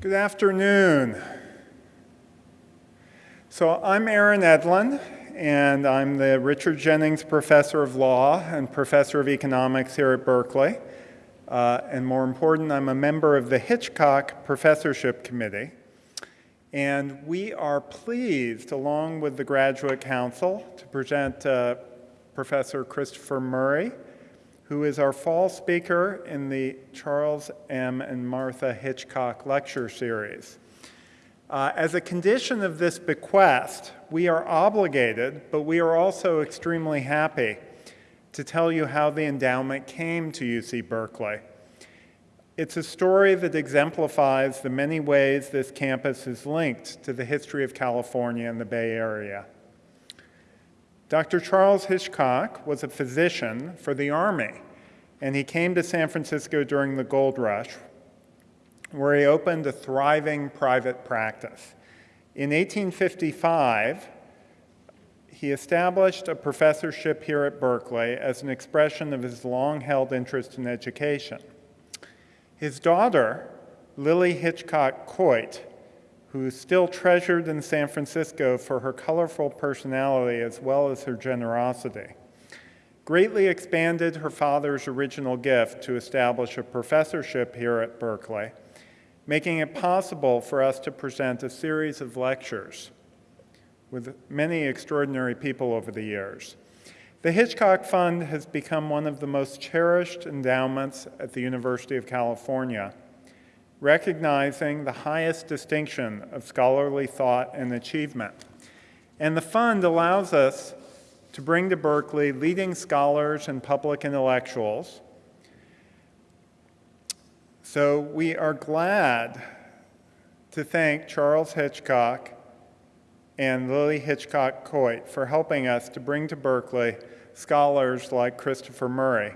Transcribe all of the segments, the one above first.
Good afternoon. So I'm Aaron Edlin, and I'm the Richard Jennings Professor of Law and Professor of Economics here at Berkeley. Uh, and more important, I'm a member of the Hitchcock Professorship Committee. And we are pleased, along with the Graduate Council, to present uh, Professor Christopher Murray, who is our fall speaker in the Charles M. and Martha Hitchcock Lecture Series. Uh, as a condition of this bequest, we are obligated, but we are also extremely happy to tell you how the endowment came to UC Berkeley. It's a story that exemplifies the many ways this campus is linked to the history of California and the Bay Area. Dr. Charles Hitchcock was a physician for the Army, and he came to San Francisco during the gold rush, where he opened a thriving private practice. In 1855, he established a professorship here at Berkeley as an expression of his long-held interest in education. His daughter, Lily Hitchcock Coit, who is still treasured in San Francisco for her colorful personality as well as her generosity, greatly expanded her father's original gift to establish a professorship here at Berkeley, making it possible for us to present a series of lectures with many extraordinary people over the years. The Hitchcock Fund has become one of the most cherished endowments at the University of California recognizing the highest distinction of scholarly thought and achievement. And the fund allows us to bring to Berkeley leading scholars and public intellectuals. So we are glad to thank Charles Hitchcock and Lily Hitchcock Coit for helping us to bring to Berkeley scholars like Christopher Murray.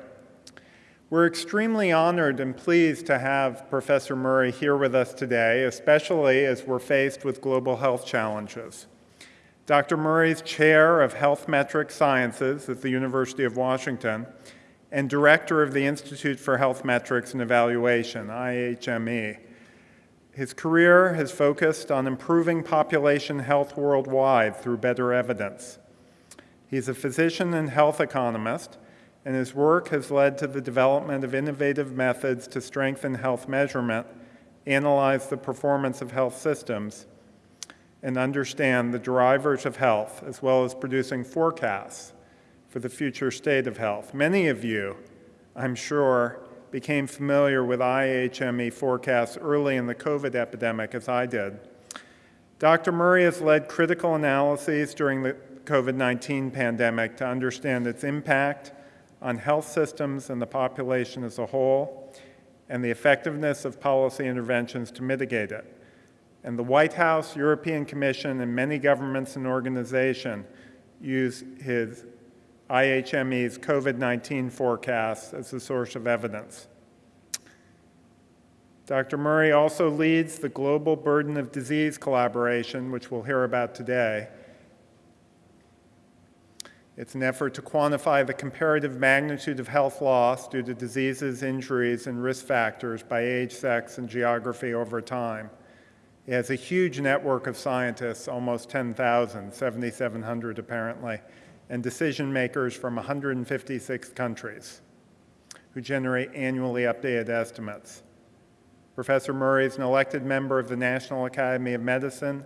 We're extremely honored and pleased to have Professor Murray here with us today, especially as we're faced with global health challenges. Dr. Murray is chair of Health Metric Sciences at the University of Washington and director of the Institute for Health Metrics and Evaluation, IHME. His career has focused on improving population health worldwide through better evidence. He's a physician and health economist and his work has led to the development of innovative methods to strengthen health measurement, analyze the performance of health systems, and understand the drivers of health, as well as producing forecasts for the future state of health. Many of you, I'm sure, became familiar with IHME forecasts early in the COVID epidemic, as I did. Dr. Murray has led critical analyses during the COVID-19 pandemic to understand its impact on health systems and the population as a whole, and the effectiveness of policy interventions to mitigate it. And the White House, European Commission, and many governments and organizations use his IHME's COVID-19 forecasts as a source of evidence. Dr. Murray also leads the Global Burden of Disease collaboration, which we'll hear about today, it's an effort to quantify the comparative magnitude of health loss due to diseases, injuries, and risk factors by age, sex, and geography over time. It has a huge network of scientists, almost 10,000, 7,700 apparently, and decision makers from 156 countries who generate annually updated estimates. Professor Murray is an elected member of the National Academy of Medicine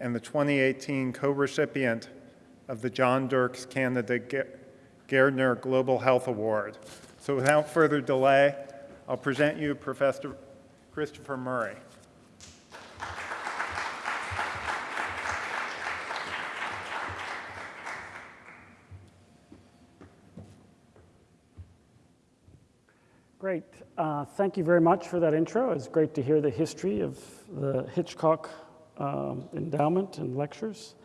and the 2018 co-recipient of the John Dirks Canada Gairdner Global Health Award. So without further delay, I'll present you Professor Christopher Murray. Great. Uh, thank you very much for that intro. It's great to hear the history of the Hitchcock um, endowment and lectures.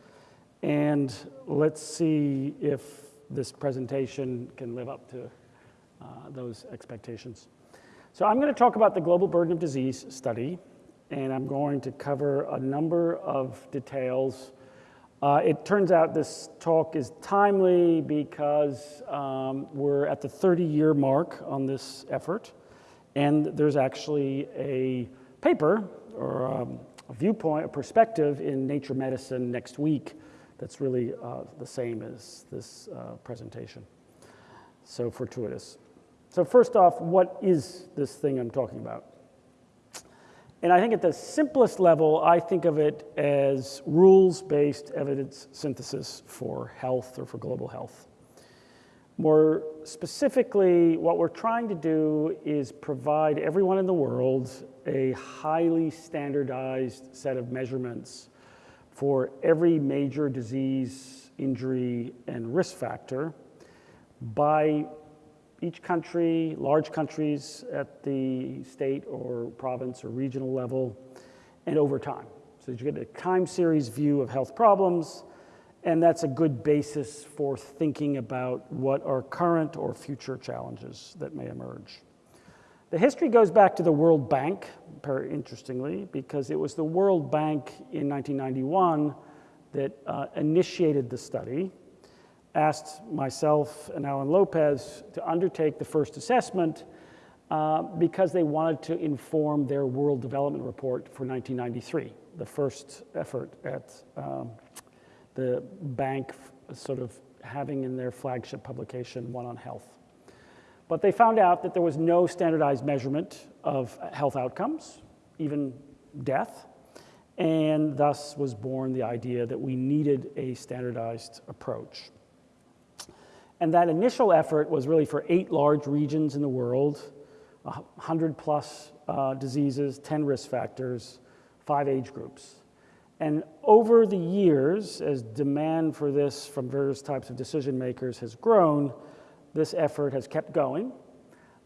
And let's see if this presentation can live up to uh, those expectations. So I'm going to talk about the Global Burden of Disease study, and I'm going to cover a number of details. Uh, it turns out this talk is timely because um, we're at the 30-year mark on this effort, and there's actually a paper or um, a viewpoint, a perspective in Nature Medicine next week that's really uh, the same as this uh, presentation. So fortuitous. So first off, what is this thing I'm talking about? And I think at the simplest level, I think of it as rules-based evidence synthesis for health or for global health. More specifically, what we're trying to do is provide everyone in the world a highly standardized set of measurements for every major disease, injury, and risk factor by each country, large countries at the state or province or regional level, and over time. So you get a time series view of health problems, and that's a good basis for thinking about what are current or future challenges that may emerge. The history goes back to the World Bank, interestingly, because it was the World Bank in 1991 that uh, initiated the study, asked myself and Alan Lopez to undertake the first assessment uh, because they wanted to inform their World Development Report for 1993, the first effort at um, the bank sort of having in their flagship publication one on health. But they found out that there was no standardized measurement of health outcomes, even death, and thus was born the idea that we needed a standardized approach. And that initial effort was really for eight large regions in the world, 100 plus uh, diseases, 10 risk factors, five age groups. And over the years, as demand for this from various types of decision makers has grown, this effort has kept going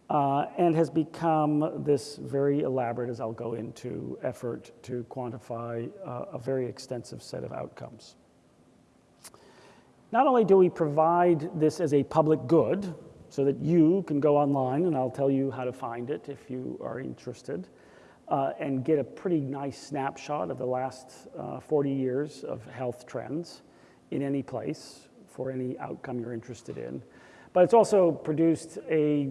uh, and has become this very elaborate, as I'll go into, effort to quantify uh, a very extensive set of outcomes. Not only do we provide this as a public good, so that you can go online and I'll tell you how to find it if you are interested, uh, and get a pretty nice snapshot of the last uh, 40 years of health trends in any place for any outcome you're interested in. But it's also produced a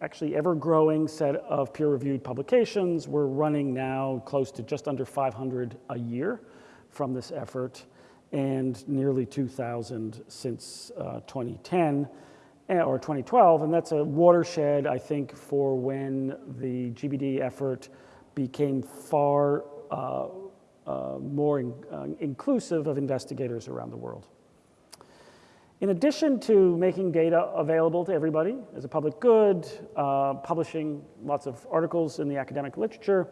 actually ever-growing set of peer-reviewed publications. We're running now close to just under 500 a year from this effort and nearly 2,000 since uh, 2010 eh, or 2012. And that's a watershed, I think, for when the GBD effort became far uh, uh, more in, uh, inclusive of investigators around the world. In addition to making data available to everybody as a public good, uh, publishing lots of articles in the academic literature,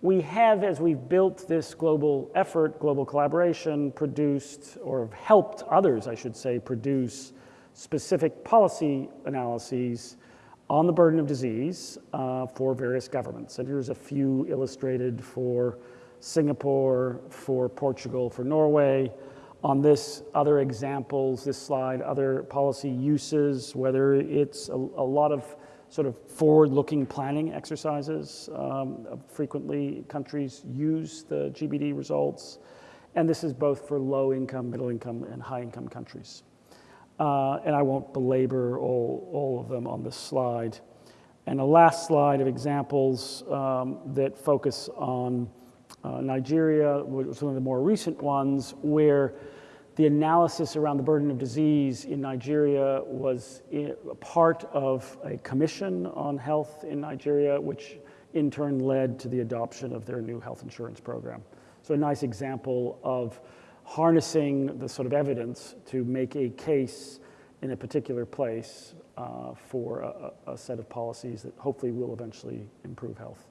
we have, as we've built this global effort, global collaboration, produced, or helped others, I should say, produce specific policy analyses on the burden of disease uh, for various governments. And here's a few illustrated for Singapore, for Portugal, for Norway, on this, other examples, this slide, other policy uses, whether it's a, a lot of sort of forward-looking planning exercises. Um, frequently, countries use the GBD results, and this is both for low-income, middle-income, and high-income countries. Uh, and I won't belabor all, all of them on this slide. And a last slide of examples um, that focus on uh, Nigeria, which was one of the more recent ones, where the analysis around the burden of disease in Nigeria was a part of a commission on health in Nigeria, which in turn led to the adoption of their new health insurance program. So a nice example of harnessing the sort of evidence to make a case in a particular place uh, for a, a, set of policies that hopefully will eventually improve health.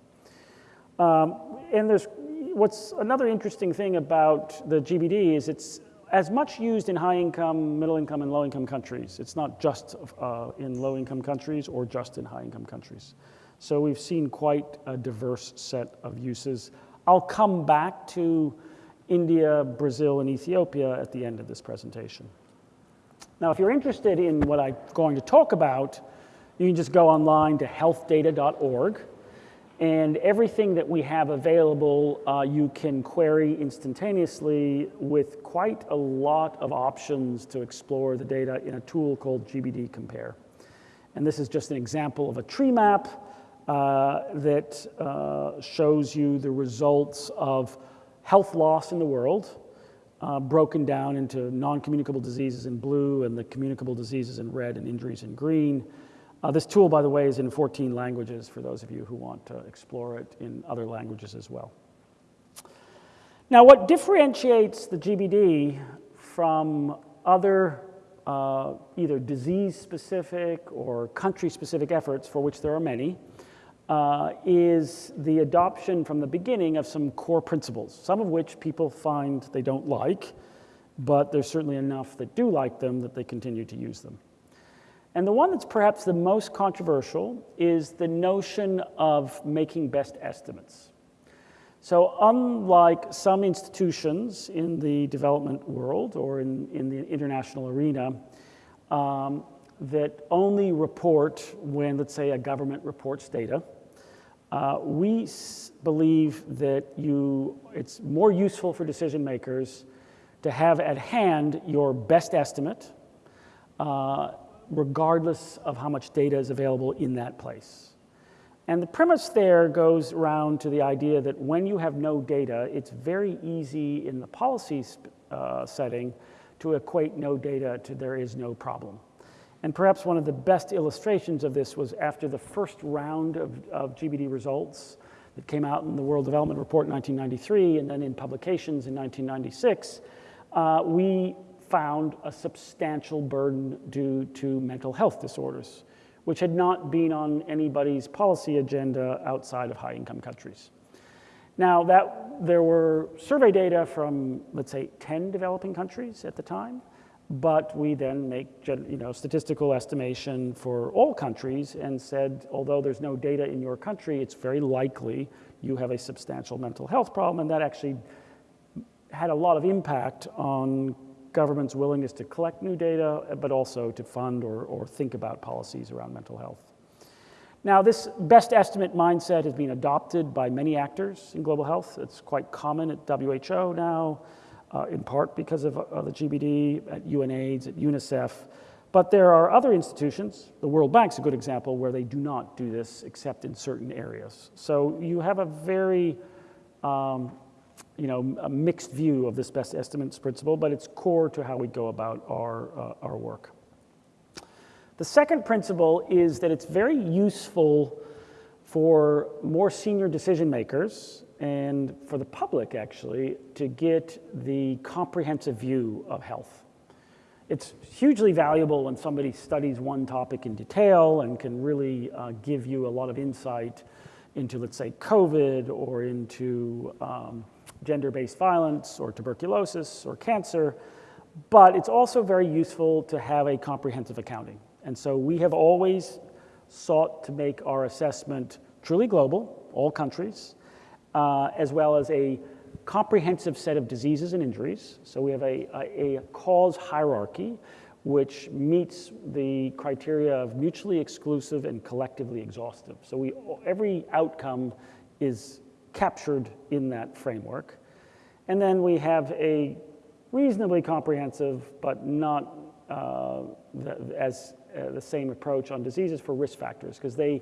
Um, and there's what's another interesting thing about the GBD is it's as much used in high income, middle income, and low income countries. It's not just uh, in low income countries or just in high income countries. So we've seen quite a diverse set of uses. I'll come back to India, Brazil, and Ethiopia at the end of this presentation. Now, if you're interested in what I'm going to talk about, you can just go online to healthdata.org and everything that we have available, uh, you can query instantaneously with quite a lot of options to explore the data in a tool called GBD Compare. And this is just an example of a tree map uh, that uh, shows you the results of health loss in the world, uh, broken down into non-communicable diseases in blue and the communicable diseases in red and injuries in green. Uh, this tool, by the way, is in 14 languages for those of you who want to explore it in other languages as well. Now, what differentiates the GBD from other uh, either disease-specific or country-specific efforts, for which there are many, uh, is the adoption from the beginning of some core principles, some of which people find they don't like, but there's certainly enough that do like them that they continue to use them. And the one that's perhaps the most controversial is the notion of making best estimates. So unlike some institutions in the development world or in, in the international arena um, that only report when, let's say, a government reports data, uh, we believe that you, it's more useful for decision makers to have at hand your best estimate, uh, regardless of how much data is available in that place. And the premise there goes around to the idea that when you have no data, it's very easy in the policy uh, setting to equate no data to there is no problem. And perhaps one of the best illustrations of this was after the first round of, of GBD results that came out in the World Development Report in 1993 and then in publications in 1996, uh, we found a substantial burden due to mental health disorders which had not been on anybody's policy agenda outside of high-income countries. Now, that, there were survey data from, let's say, 10 developing countries at the time, but we then make you know, statistical estimation for all countries and said, although there's no data in your country, it's very likely you have a substantial mental health problem, and that actually had a lot of impact on government's willingness to collect new data, but also to fund or, or think about policies around mental health. Now, this best estimate mindset has been adopted by many actors in global health. It's quite common at WHO now, uh, in part because of uh, the GBD, at UNAIDS, at UNICEF. But there are other institutions, the World Bank's a good example, where they do not do this except in certain areas. So you have a very um, you know, a mixed view of this best estimates principle, but it's core to how we go about our, uh, our work. The second principle is that it's very useful for more senior decision makers and for the public actually to get the comprehensive view of health. It's hugely valuable when somebody studies one topic in detail and can really uh, give you a lot of insight into, let's say, COVID or into um, gender-based violence or tuberculosis or cancer, but it's also very useful to have a comprehensive accounting. And so we have always sought to make our assessment truly global, all countries, uh, as well as a comprehensive set of diseases and injuries. So we have a, a, a cause hierarchy which meets the criteria of mutually exclusive and collectively exhaustive. So we, every outcome is captured in that framework. And then we have a reasonably comprehensive, but not uh, the, as uh, the same approach on diseases for risk factors, because they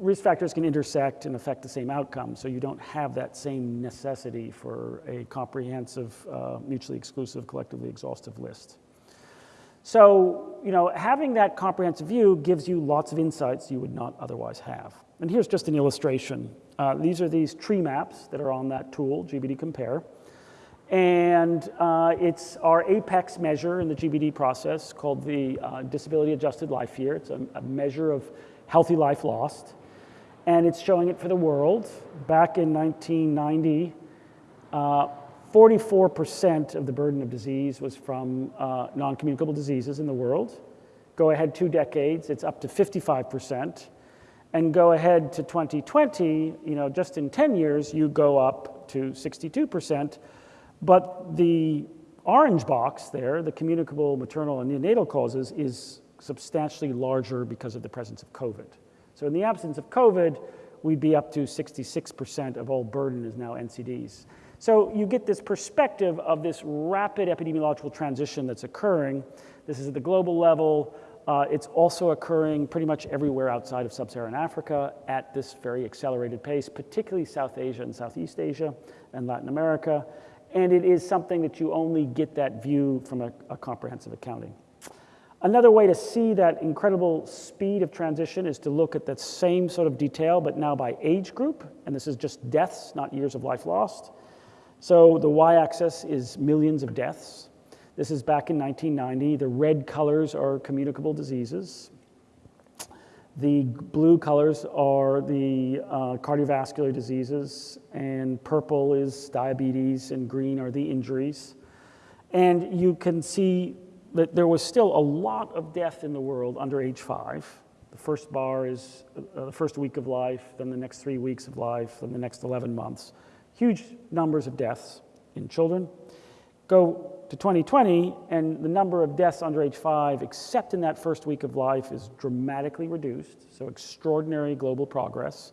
risk factors can intersect and affect the same outcome, so you don't have that same necessity for a comprehensive, uh, mutually exclusive, collectively exhaustive list. So, you know, having that comprehensive view gives you lots of insights you would not otherwise have. And here's just an illustration. Uh, these are these tree maps that are on that tool, GBD Compare. And uh, it's our apex measure in the GBD process called the uh, Disability Adjusted Life Year. It's a, a, measure of healthy life lost. And it's showing it for the world. Back in 1990, 44% uh, of the burden of disease was from uh, non-communicable diseases in the world. Go ahead two decades, it's up to 55% and go ahead to 2020, you know, just in 10 years, you go up to 62%. But the orange box there, the communicable maternal and neonatal causes, is substantially larger because of the presence of COVID. So in the absence of COVID, we'd be up to 66% of all burden is now NCDs. So you get this perspective of this rapid epidemiological transition that's occurring. This is at the global level. Uh, it's also occurring pretty much everywhere outside of sub-Saharan Africa at this very accelerated pace, particularly South Asia and Southeast Asia and Latin America. And it is something that you only get that view from a, a comprehensive accounting. Another way to see that incredible speed of transition is to look at that same sort of detail, but now by age group, and this is just deaths, not years of life lost. So the y-axis is millions of deaths. This is back in 1990. The red colors are communicable diseases. The blue colors are the uh, cardiovascular diseases, and purple is diabetes, and green are the injuries. And you can see that there was still a lot of death in the world under age five. The first bar is uh, the first week of life, then the next three weeks of life, then the next 11 months. Huge numbers of deaths in children. Go to 2020, and the number of deaths under age five, except in that first week of life, is dramatically reduced. So, extraordinary global progress.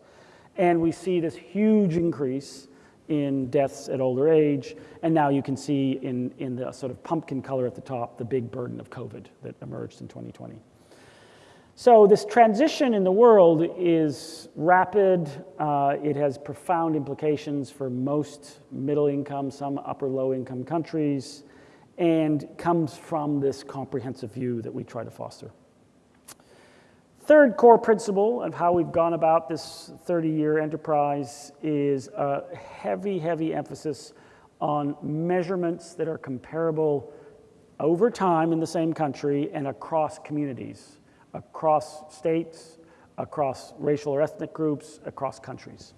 And we see this huge increase in deaths at older age. And now you can see in, in the sort of pumpkin color at the top the big burden of COVID that emerged in 2020. So, this transition in the world is rapid. Uh, it has profound implications for most middle income, some upper low income countries and comes from this comprehensive view that we try to foster. Third core principle of how we've gone about this 30 year enterprise is a heavy, heavy emphasis on measurements that are comparable over time in the same country and across communities, across states, across racial or ethnic groups, across countries.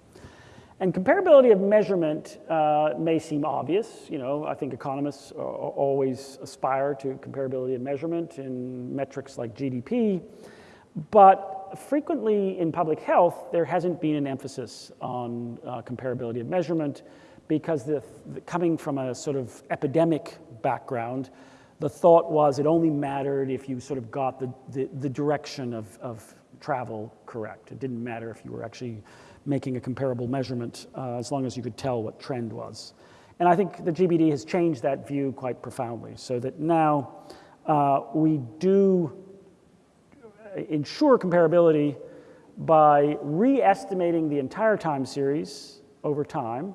And comparability of measurement uh, may seem obvious. You know, I think economists always aspire to comparability of measurement in metrics like GDP. But frequently in public health, there hasn't been an emphasis on uh, comparability of measurement because the, the, coming from a sort of epidemic background, the thought was it only mattered if you sort of got the, the, the direction of, of travel correct. It didn't matter if you were actually making a comparable measurement uh, as long as you could tell what trend was. And I think the GBD has changed that view quite profoundly so that now uh, we do ensure comparability by re-estimating the entire time series over time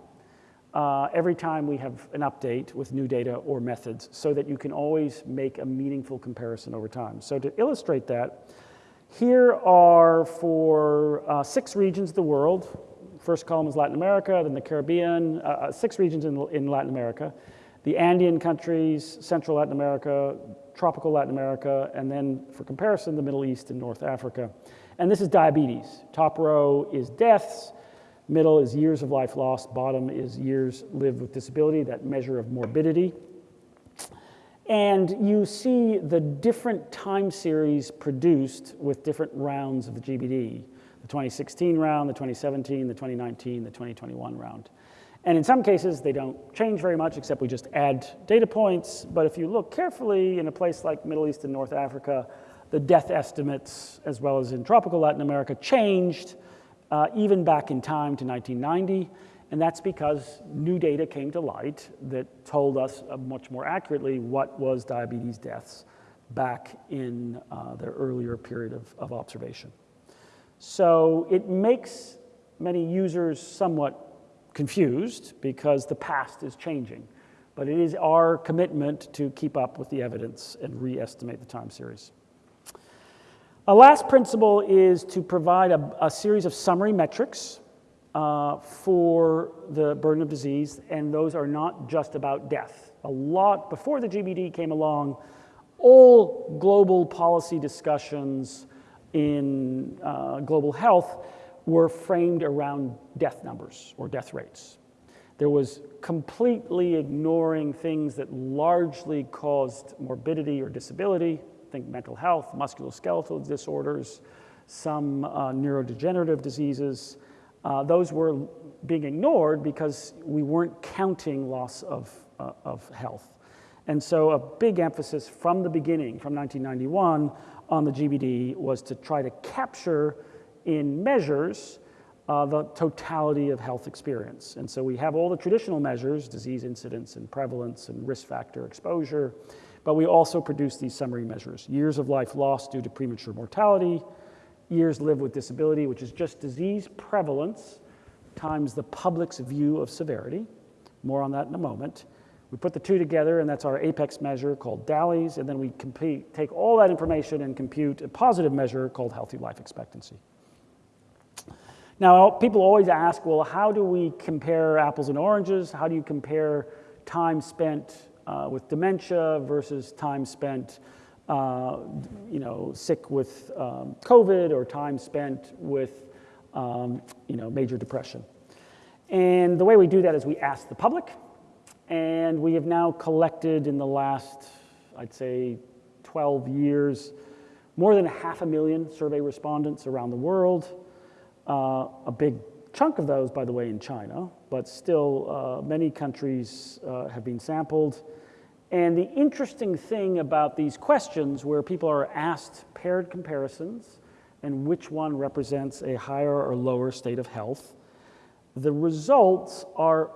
uh, every time we have an update with new data or methods so that you can always make a meaningful comparison over time. So to illustrate that, here are for uh, six regions of the world. First column is Latin America, then the Caribbean, uh, uh, six regions in, in Latin America. The Andean countries, Central Latin America, tropical Latin America, and then for comparison, the Middle East and North Africa. And this is diabetes. Top row is deaths, middle is years of life lost, bottom is years lived with disability, that measure of morbidity. And you see the different time series produced with different rounds of the GBD the 2016 round, the 2017, the 2019, the 2021 round. And in some cases, they don't change very much, except we just add data points. But if you look carefully in a place like Middle East and North Africa, the death estimates, as well as in tropical Latin America, changed uh, even back in time to 1990. And that's because new data came to light that told us uh, much more accurately what was diabetes deaths back in uh, the earlier period of, of observation. So it makes many users somewhat confused because the past is changing. But it is our commitment to keep up with the evidence and re-estimate the time series. A last principle is to provide a, a series of summary metrics uh, for the burden of disease, and those are not just about death. A lot, before the GBD came along, all global policy discussions in uh, global health were framed around death numbers or death rates. There was completely ignoring things that largely caused morbidity or disability, think mental health, musculoskeletal disorders, some uh, neurodegenerative diseases, uh, those were being ignored because we weren't counting loss of, uh, of health. And so a big emphasis from the beginning, from 1991, on the GBD was to try to capture in measures uh, the totality of health experience. And so we have all the traditional measures, disease incidence and prevalence and risk factor exposure, But we also produce these summary measures years of life lost due to premature mortality, years lived with disability, which is just disease prevalence times the public's view of severity. More on that in a moment. We put the two together, and that's our apex measure called DALYs, and then we compete, take all that information and compute a positive measure called healthy life expectancy. Now, people always ask, well, how do we compare apples and oranges? How do you compare time spent uh, with dementia versus time spent, uh, you know, sick with um, COVID or time spent with, um, you know, major depression. And the way we do that is we ask the public, and we have now collected in the last, I'd say, 12 years, more than half a million survey respondents around the world. Uh, a big chunk of those, by the way, in China, but still uh, many countries uh, have been sampled. And the interesting thing about these questions where people are asked paired comparisons and which one represents a higher or lower state of health, the results are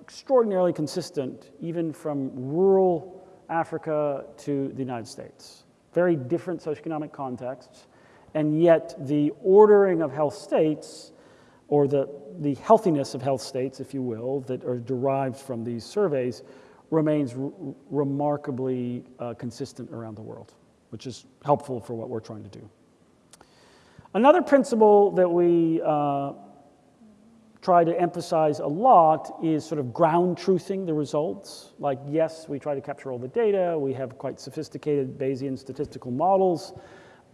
extraordinarily consistent even from rural Africa to the United States. Very different socioeconomic contexts, and yet the ordering of health states or the, the healthiness of health states, if you will, that are derived from these surveys remains remarkably uh, consistent around the world, which is helpful for what we're trying to do. Another principle that we uh, try to emphasize a lot is sort of ground truthing the results. Like, yes, we try to capture all the data, we have quite sophisticated Bayesian statistical models,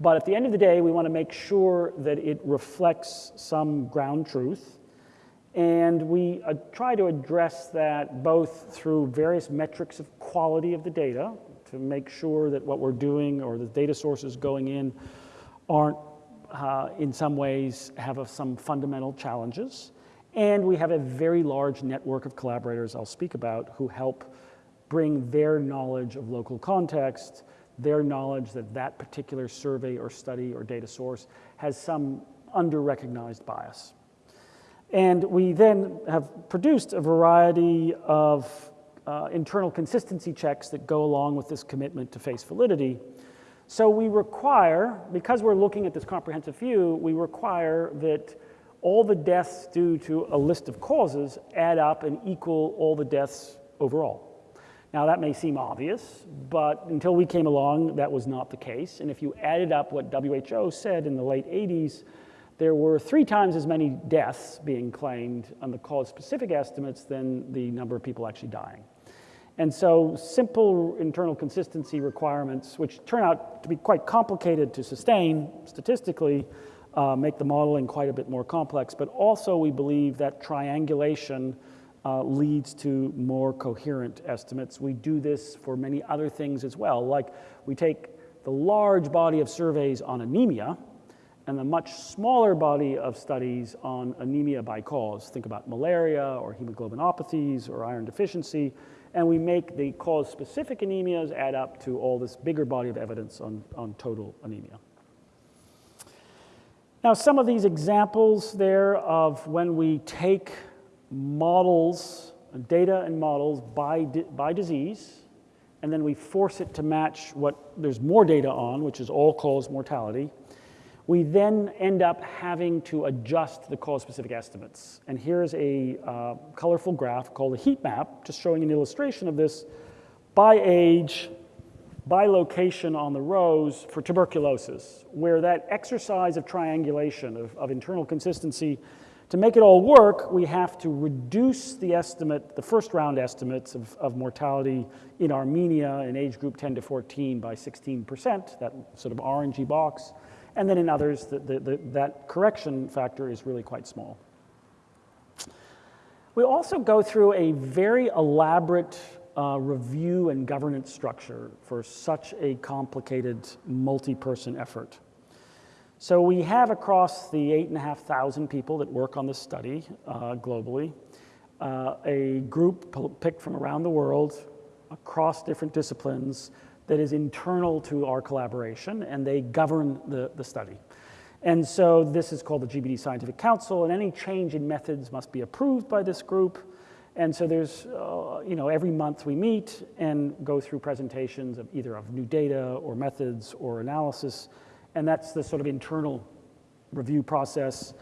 but at the end of the day, we want to make sure that it reflects some ground truth. And we uh, try to address that both through various metrics of quality of the data to make sure that what we're doing or the data sources going in aren't, uh, in some ways, have a, some fundamental challenges. And we have a very large network of collaborators I'll speak about who help bring their knowledge of local context their knowledge that that particular survey or study or data source has some under-recognized bias. And we then have produced a variety of uh, internal consistency checks that go along with this commitment to face validity. So we require, because we're looking at this comprehensive view, we require that all the deaths due to a list of causes add up and equal all the deaths overall. Now, that may seem obvious, but until we came along, that was not the case. And if you added up what WHO said in the late 80s, there were three times as many deaths being claimed on the cause specific estimates than the number of people actually dying. And so, simple internal consistency requirements, which turn out to be quite complicated to sustain statistically, uh, make the modeling quite a bit more complex. But also, we believe that triangulation uh, leads to more coherent estimates. We do this for many other things as well, like we take the large body of surveys on anemia and the much smaller body of studies on anemia by cause. Think about malaria or hemoglobinopathies or iron deficiency, and we make the cause-specific anemias add up to all this bigger body of evidence on, on total anemia. Now, some of these examples there of when we take models, data and models by, di by disease, and then we force it to match what there's more data on, which is all-cause mortality. We then end up having to adjust the cause-specific estimates. And here's a uh, colorful graph called a heat map, just showing an illustration of this by age, by location on the rows for tuberculosis, where that exercise of triangulation, of, of internal consistency, to make it all work, we have to reduce the estimate, the first round estimates of, of mortality in Armenia in age group 10 to 14 by 16%, that sort of orangey box. And then in others, the, the, the, that correction factor is really quite small. We also go through a very elaborate uh, review and governance structure for such a complicated multi-person effort. So we have across the 8,500 people that work on this study uh, globally, uh, a group picked from around the world across different disciplines that is internal to our collaboration and they govern the, the study. And so this is called the GBD Scientific Council and any change in methods must be approved by this group. And so there's, uh, you know, every month we meet and go through presentations of either of new data or methods or analysis. And that's the sort of internal review process.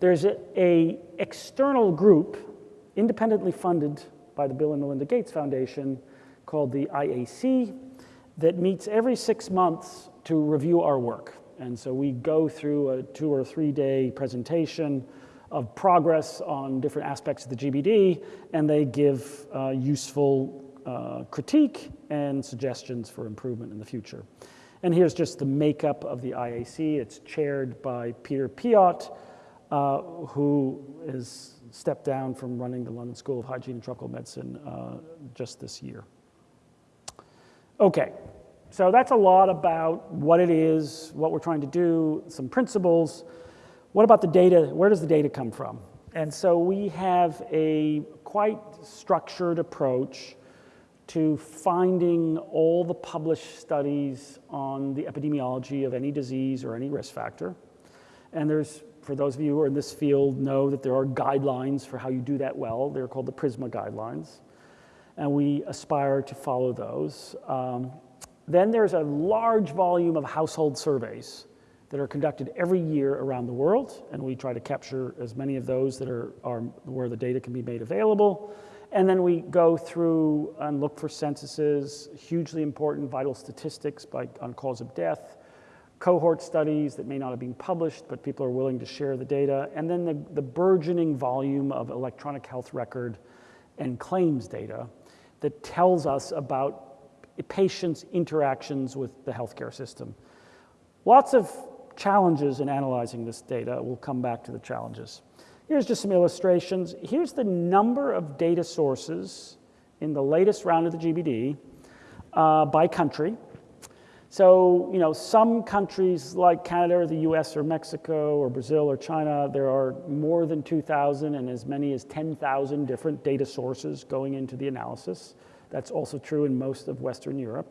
There's a, a external group, independently funded by the Bill and Melinda Gates Foundation, called the IAC, that meets every six months to review our work. And so we go through a two or three day presentation of progress on different aspects of the GBD, and they give uh, useful uh, critique and suggestions for improvement in the future. And here's just the makeup of the IAC. It's chaired by Peter Piot, uh, who has stepped down from running the London School of Hygiene and Tropical Medicine uh, just this year. Okay, so that's a lot about what it is, what we're trying to do, some principles. What about the data? Where does the data come from? And so we have a quite structured approach to finding all the published studies on the epidemiology of any disease or any risk factor. And there's, for those of you who are in this field, know that there are guidelines for how you do that well. They're called the PRISMA guidelines. And we aspire to follow those. Um, then there's a large volume of household surveys that are conducted every year around the world, and we try to capture as many of those that are, are where the data can be made available. And then we go through and look for censuses, hugely important vital statistics by, on cause of death, cohort studies that may not have been published, but people are willing to share the data, and then the, the burgeoning volume of electronic health record and claims data that tells us about patients' interactions with the healthcare system. Lots of challenges in analyzing this data. We'll come back to the challenges. Here's just some illustrations. Here's the number of data sources in the latest round of the GBD uh, by country. So, you know, some countries like Canada or the US or Mexico or Brazil or China, there are more than 2,000 and as many as 10,000 different data sources going into the analysis. That's also true in most of Western Europe.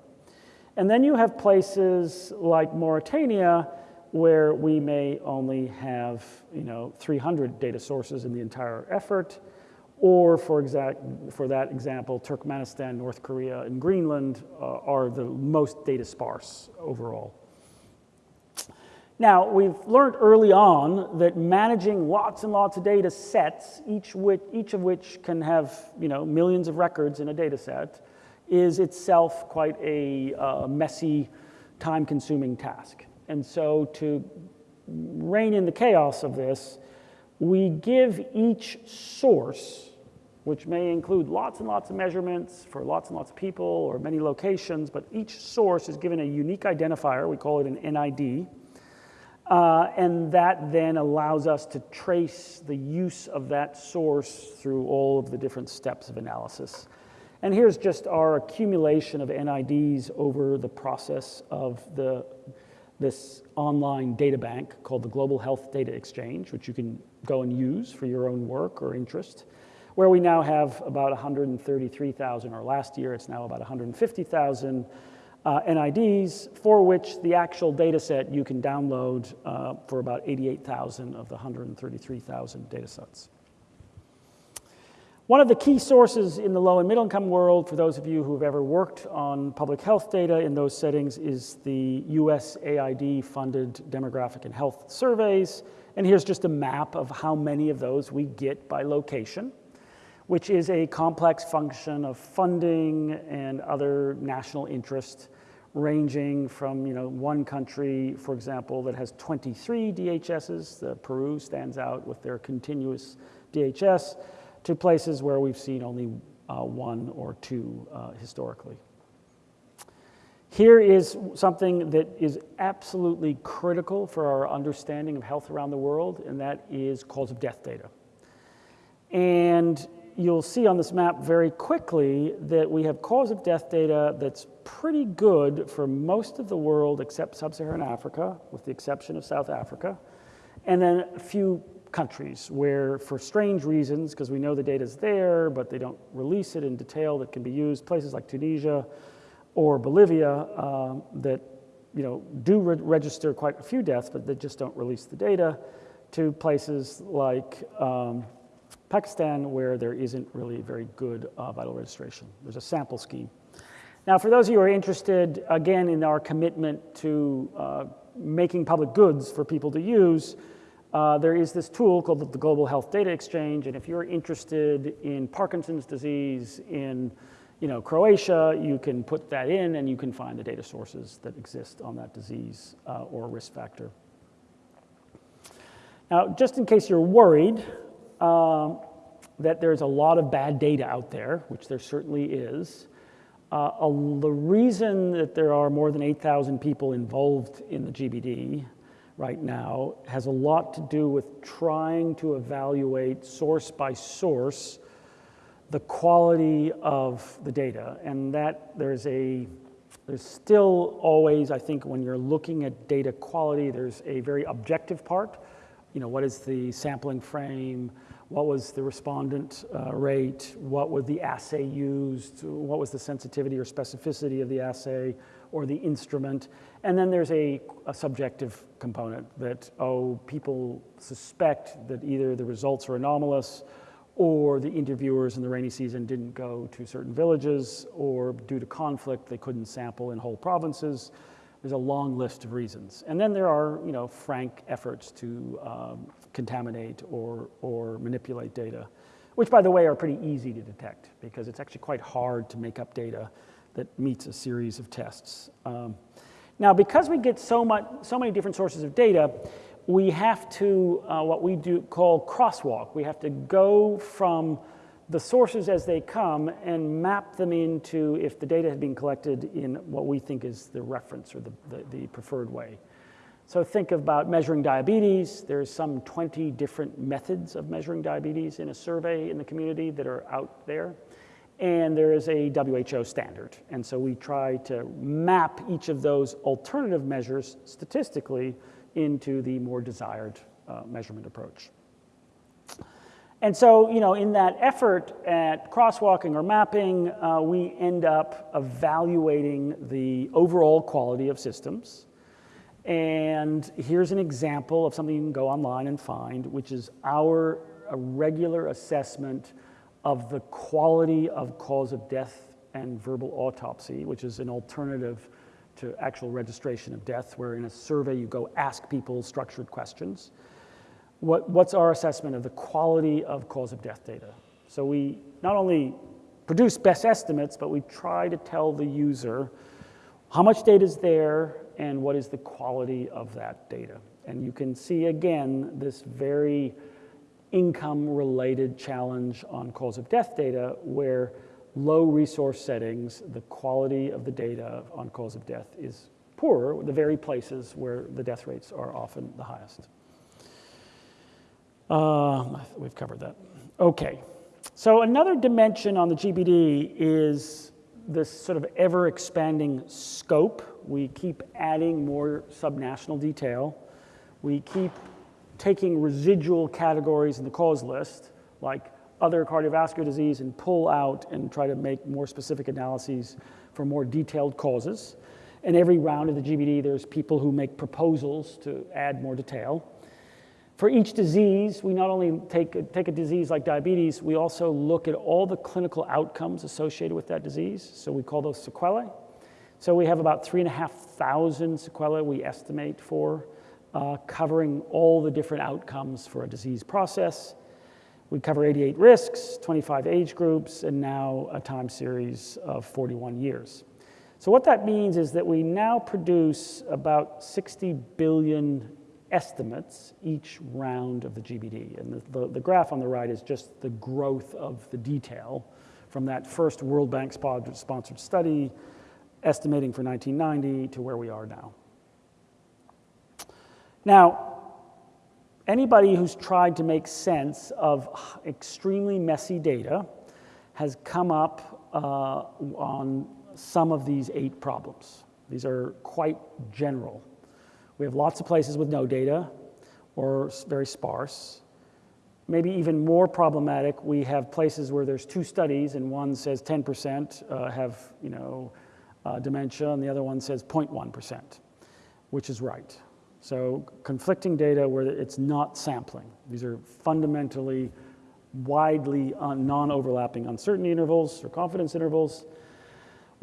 And then you have places like Mauritania where we may only have you know, 300 data sources in the entire effort, or for, exact, for that example, Turkmenistan, North Korea, and Greenland uh, are the most data sparse overall. Now, we've learned early on that managing lots and lots of data sets, each, which, each of which can have you know, millions of records in a data set, is itself quite a uh, messy, time-consuming task. And so to rein in the chaos of this, we give each source, which may include lots and lots of measurements for lots and lots of people or many locations, but each source is given a unique identifier, we call it an NID, uh, and that then allows us to trace the use of that source through all of the different steps of analysis. And here's just our accumulation of NIDs over the process of the this online data bank called the Global Health Data Exchange, which you can go and use for your own work or interest, where we now have about 133,000, or last year it's now about 150,000 uh, NIDs, for which the actual data set you can download uh, for about 88,000 of the 133,000 data sets. One of the key sources in the low and middle income world, for those of you who have ever worked on public health data in those settings, is the USAID funded demographic and health surveys. And here's just a map of how many of those we get by location, which is a complex function of funding and other national interest ranging from you know, one country, for example, that has 23 DHSs, the Peru stands out with their continuous DHS, to places where we've seen only uh, one or two uh, historically. Here is something that is absolutely critical for our understanding of health around the world, and that is cause of death data. And you'll see on this map very quickly that we have cause of death data that's pretty good for most of the world except sub-Saharan Africa, with the exception of South Africa, and then a few countries where, for strange reasons, because we know the data is there, but they don't release it in detail that can be used, places like Tunisia or Bolivia um, that you know, do re register quite a few deaths, but they just don't release the data, to places like um, Pakistan, where there isn't really very good uh, vital registration. There's a sample scheme. Now, for those of you who are interested, again, in our commitment to uh, making public goods for people to use, uh, there is this tool called the Global Health Data Exchange, and if you're interested in Parkinson's disease in you know, Croatia, you can put that in and you can find the data sources that exist on that disease uh, or risk factor. Now, just in case you're worried um, that there's a lot of bad data out there, which there certainly is, uh, a, the reason that there are more than 8,000 people involved in the GBD right now has a lot to do with trying to evaluate source by source the quality of the data. And that there's a, there's still always, I think, when you're looking at data quality, there's a very objective part. You know, what is the sampling frame? What was the respondent uh, rate? What was the assay used? What was the sensitivity or specificity of the assay or the instrument? And then there's a, a subjective component that, oh, people suspect that either the results are anomalous or the interviewers in the rainy season didn't go to certain villages, or due to conflict, they couldn't sample in whole provinces. There's a long list of reasons. And then there are, you know, frank efforts to um, contaminate or, or manipulate data, which, by the way, are pretty easy to detect because it's actually quite hard to make up data that meets a series of tests. Um, now, because we get so, much, so many different sources of data, we have to, uh, what we do call crosswalk. We have to go from the sources as they come and map them into if the data had been collected in what we think is the reference or the, the, the preferred way. So think about measuring diabetes. There's some 20 different methods of measuring diabetes in a survey in the community that are out there. And there is a WHO standard. And so we try to map each of those alternative measures statistically into the more desired uh, measurement approach. And so, you know, in that effort at crosswalking or mapping, uh, we end up evaluating the overall quality of systems. And here's an example of something you can go online and find, which is our regular assessment of the quality of cause of death and verbal autopsy, which is an alternative to actual registration of death, where in a survey you go ask people structured questions. What, what's our assessment of the quality of cause of death data? So we not only produce best estimates, but we try to tell the user how much data is there and what is the quality of that data. And you can see again this very income related challenge on cause of death data where low resource settings, the quality of the data on cause of death is poorer, the very places where the death rates are often the highest. Uh, we've covered that. Okay, so another dimension on the GBD is this sort of ever expanding scope. We keep adding more subnational detail. We keep taking residual categories in the cause list, like other cardiovascular disease and pull out and try to make more specific analyses for more detailed causes. In every round of the GBD, there's people who make proposals to add more detail. For each disease, we not only take, take a disease like diabetes, we also look at all the clinical outcomes associated with that disease. So we call those sequelae. So we have about 3,500 sequelae we estimate for, uh, covering all the different outcomes for a disease process. We cover 88 risks, 25 age groups, and now a time series of 41 years. So what that means is that we now produce about 60 billion estimates each round of the GBD. And the, the, the, graph on the right is just the growth of the detail from that first World Bank sponsored study, estimating for 1990 to where we are now. Now, Anybody who's tried to make sense of extremely messy data has come up uh, on some of these eight problems. These are quite general. We have lots of places with no data or very sparse. Maybe even more problematic, we have places where there's two studies and one says 10% uh, have you know, uh, dementia and the other one says 0.1%, which is right. So conflicting data where it's not sampling. These are fundamentally widely non-overlapping uncertainty intervals or confidence intervals.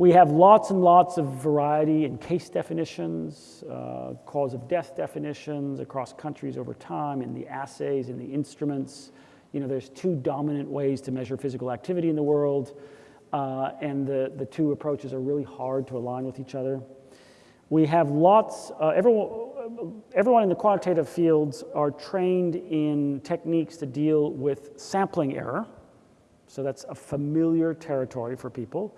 We have lots and lots of variety in case definitions, uh, cause of death definitions across countries over time, in the assays, in the instruments. You know, there's two dominant ways to measure physical activity in the world, uh, and the, the two approaches are really hard to align with each other. We have lots, uh, everyone, everyone in the quantitative fields are trained in techniques to deal with sampling error. So that's a familiar territory for people.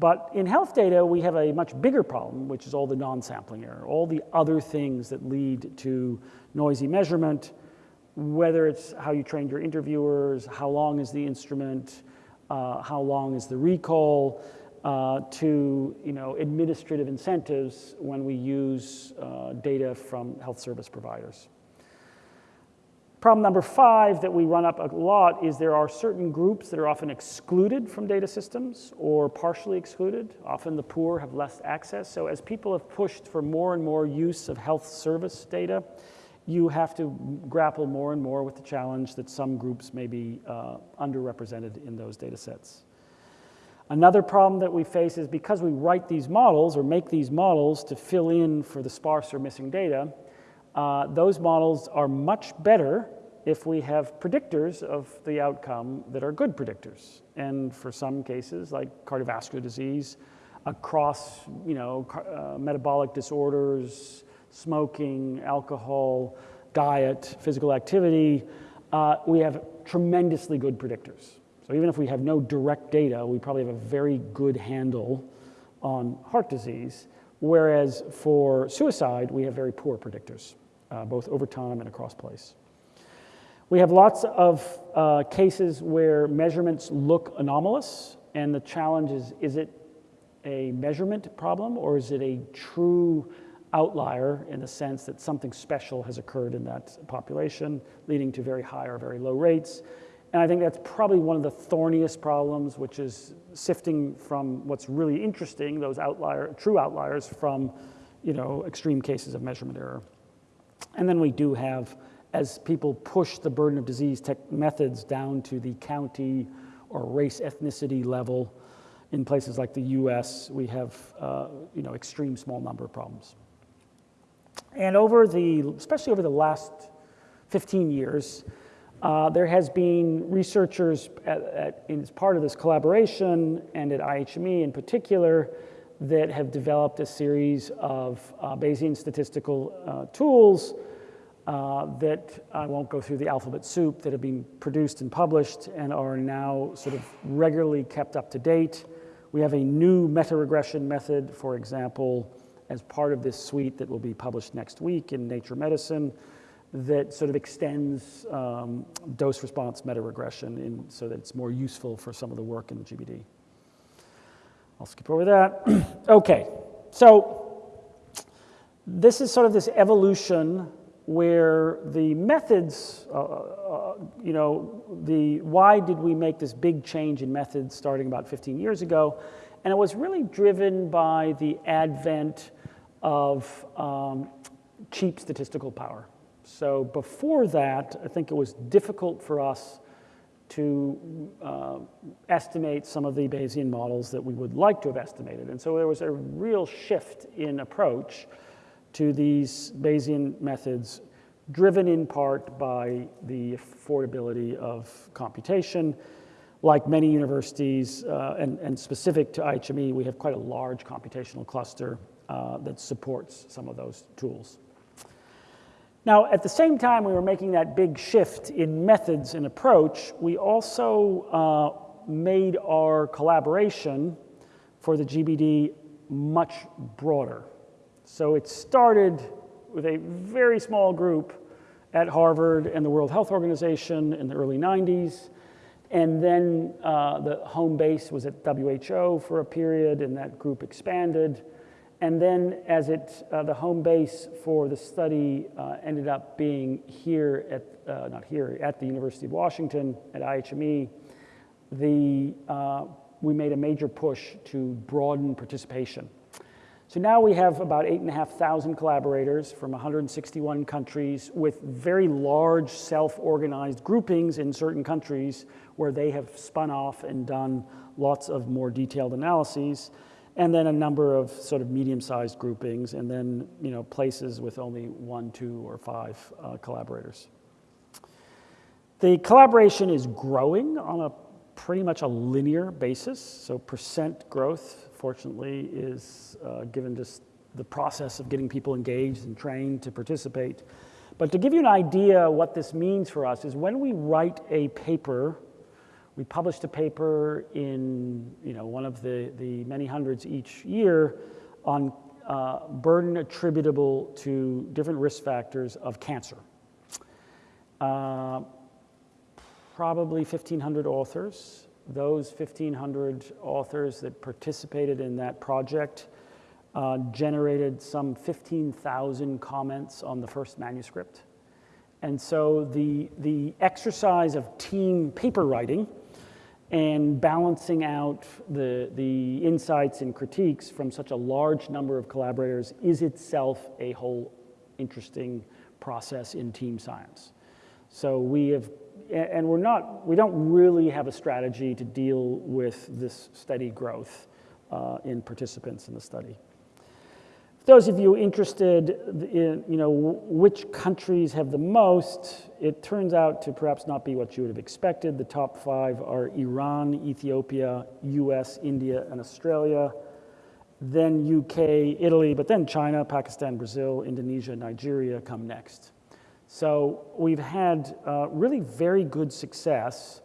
But in health data, we have a much bigger problem, which is all the non-sampling error, all the other things that lead to noisy measurement, whether it's how you trained your interviewers, how long is the instrument, uh, how long is the recall, uh, to you know, administrative incentives when we use uh, data from health service providers. Problem number five that we run up a lot is there are certain groups that are often excluded from data systems or partially excluded. Often the poor have less access. So as people have pushed for more and more use of health service data, you have to grapple more and more with the challenge that some groups may be uh, underrepresented in those data sets. Another problem that we face is because we write these models or make these models to fill in for the sparse or missing data, uh, those models are much better if we have predictors of the outcome that are good predictors. And for some cases, like cardiovascular disease, across you know, uh, metabolic disorders, smoking, alcohol, diet, physical activity, uh, we have tremendously good predictors. So even if we have no direct data, we probably have a very good handle on heart disease, whereas for suicide, we have very poor predictors uh, both over time and across place. We have lots of uh, cases where measurements look anomalous, and the challenge is, is it a measurement problem or is it a true outlier in the sense that something special has occurred in that population, leading to very high or very low rates. And I think that's probably one of the thorniest problems, which is sifting from what's really interesting, those outlier, true outliers, from you know, extreme cases of measurement error. And then we do have, as people push the burden of disease methods down to the county or race ethnicity level, in places like the US, we have uh, you know, extreme small number of problems. And over the, especially over the last 15 years, uh, there has been researchers at, at, as part of this collaboration and at IHME in particular that have developed a series of uh, Bayesian statistical uh, tools uh, that I won't go through the alphabet soup that have been produced and published and are now sort of regularly kept up to date. We have a new meta-regression method, for example, as part of this suite that will be published next week in Nature Medicine that sort of extends um, dose response meta-regression in so that it's more useful for some of the work in the GBD. I'll skip over that. okay, so this is sort of this evolution where the methods, uh, uh, you know, the why did we make this big change in methods starting about 15 years ago? And it was really driven by the advent of um, cheap statistical power. So before that, I think it was difficult for us to uh, estimate some of the Bayesian models that we would like to have estimated. And so there was a real shift in approach to these Bayesian methods, driven in part by the affordability of computation. Like many universities, uh, and, and, specific to IHME, we have quite a large computational cluster uh, that supports some of those tools. Now, at the same time we were making that big shift in methods and approach, we also uh, made our collaboration for the GBD much broader. So it started with a very small group at Harvard and the World Health Organization in the early 90s. And then uh, the home base was at WHO for a period, and that group expanded. And then as it, uh, the home base for the study uh, ended up being here at, uh, not here, at the University of Washington at IHME, the, uh, we made a major push to broaden participation. So now we have about 8,500 collaborators from 161 countries with very large self-organized groupings in certain countries where they have spun off and done lots of more detailed analyses, and then a number of sort of medium-sized groupings, and then you know, places with only one, two, or five uh, collaborators. The collaboration is growing on a pretty much a linear basis, so percent growth fortunately, is uh, given just the process of getting people engaged and trained to participate. But to give you an idea what this means for us is when we write a paper, we published a paper in you know, one of the, the many hundreds each year on uh, burden attributable to different risk factors of cancer. Uh, probably 1,500 authors those 1,500 authors that participated in that project uh, generated some 15,000 comments on the first manuscript. And so the, the exercise of team paper writing and balancing out the, the insights and critiques from such a large number of collaborators is itself a whole interesting process in team science. So we have and we're not, we don't really have a strategy to deal with this steady growth uh, in participants in the study. Those of you interested in, you know, which countries have the most, it turns out to perhaps not be what you would have expected. The top five are Iran, Ethiopia, US, India, and Australia. Then UK, Italy, but then China, Pakistan, Brazil, Indonesia, Nigeria come next. So we've had uh, really very good success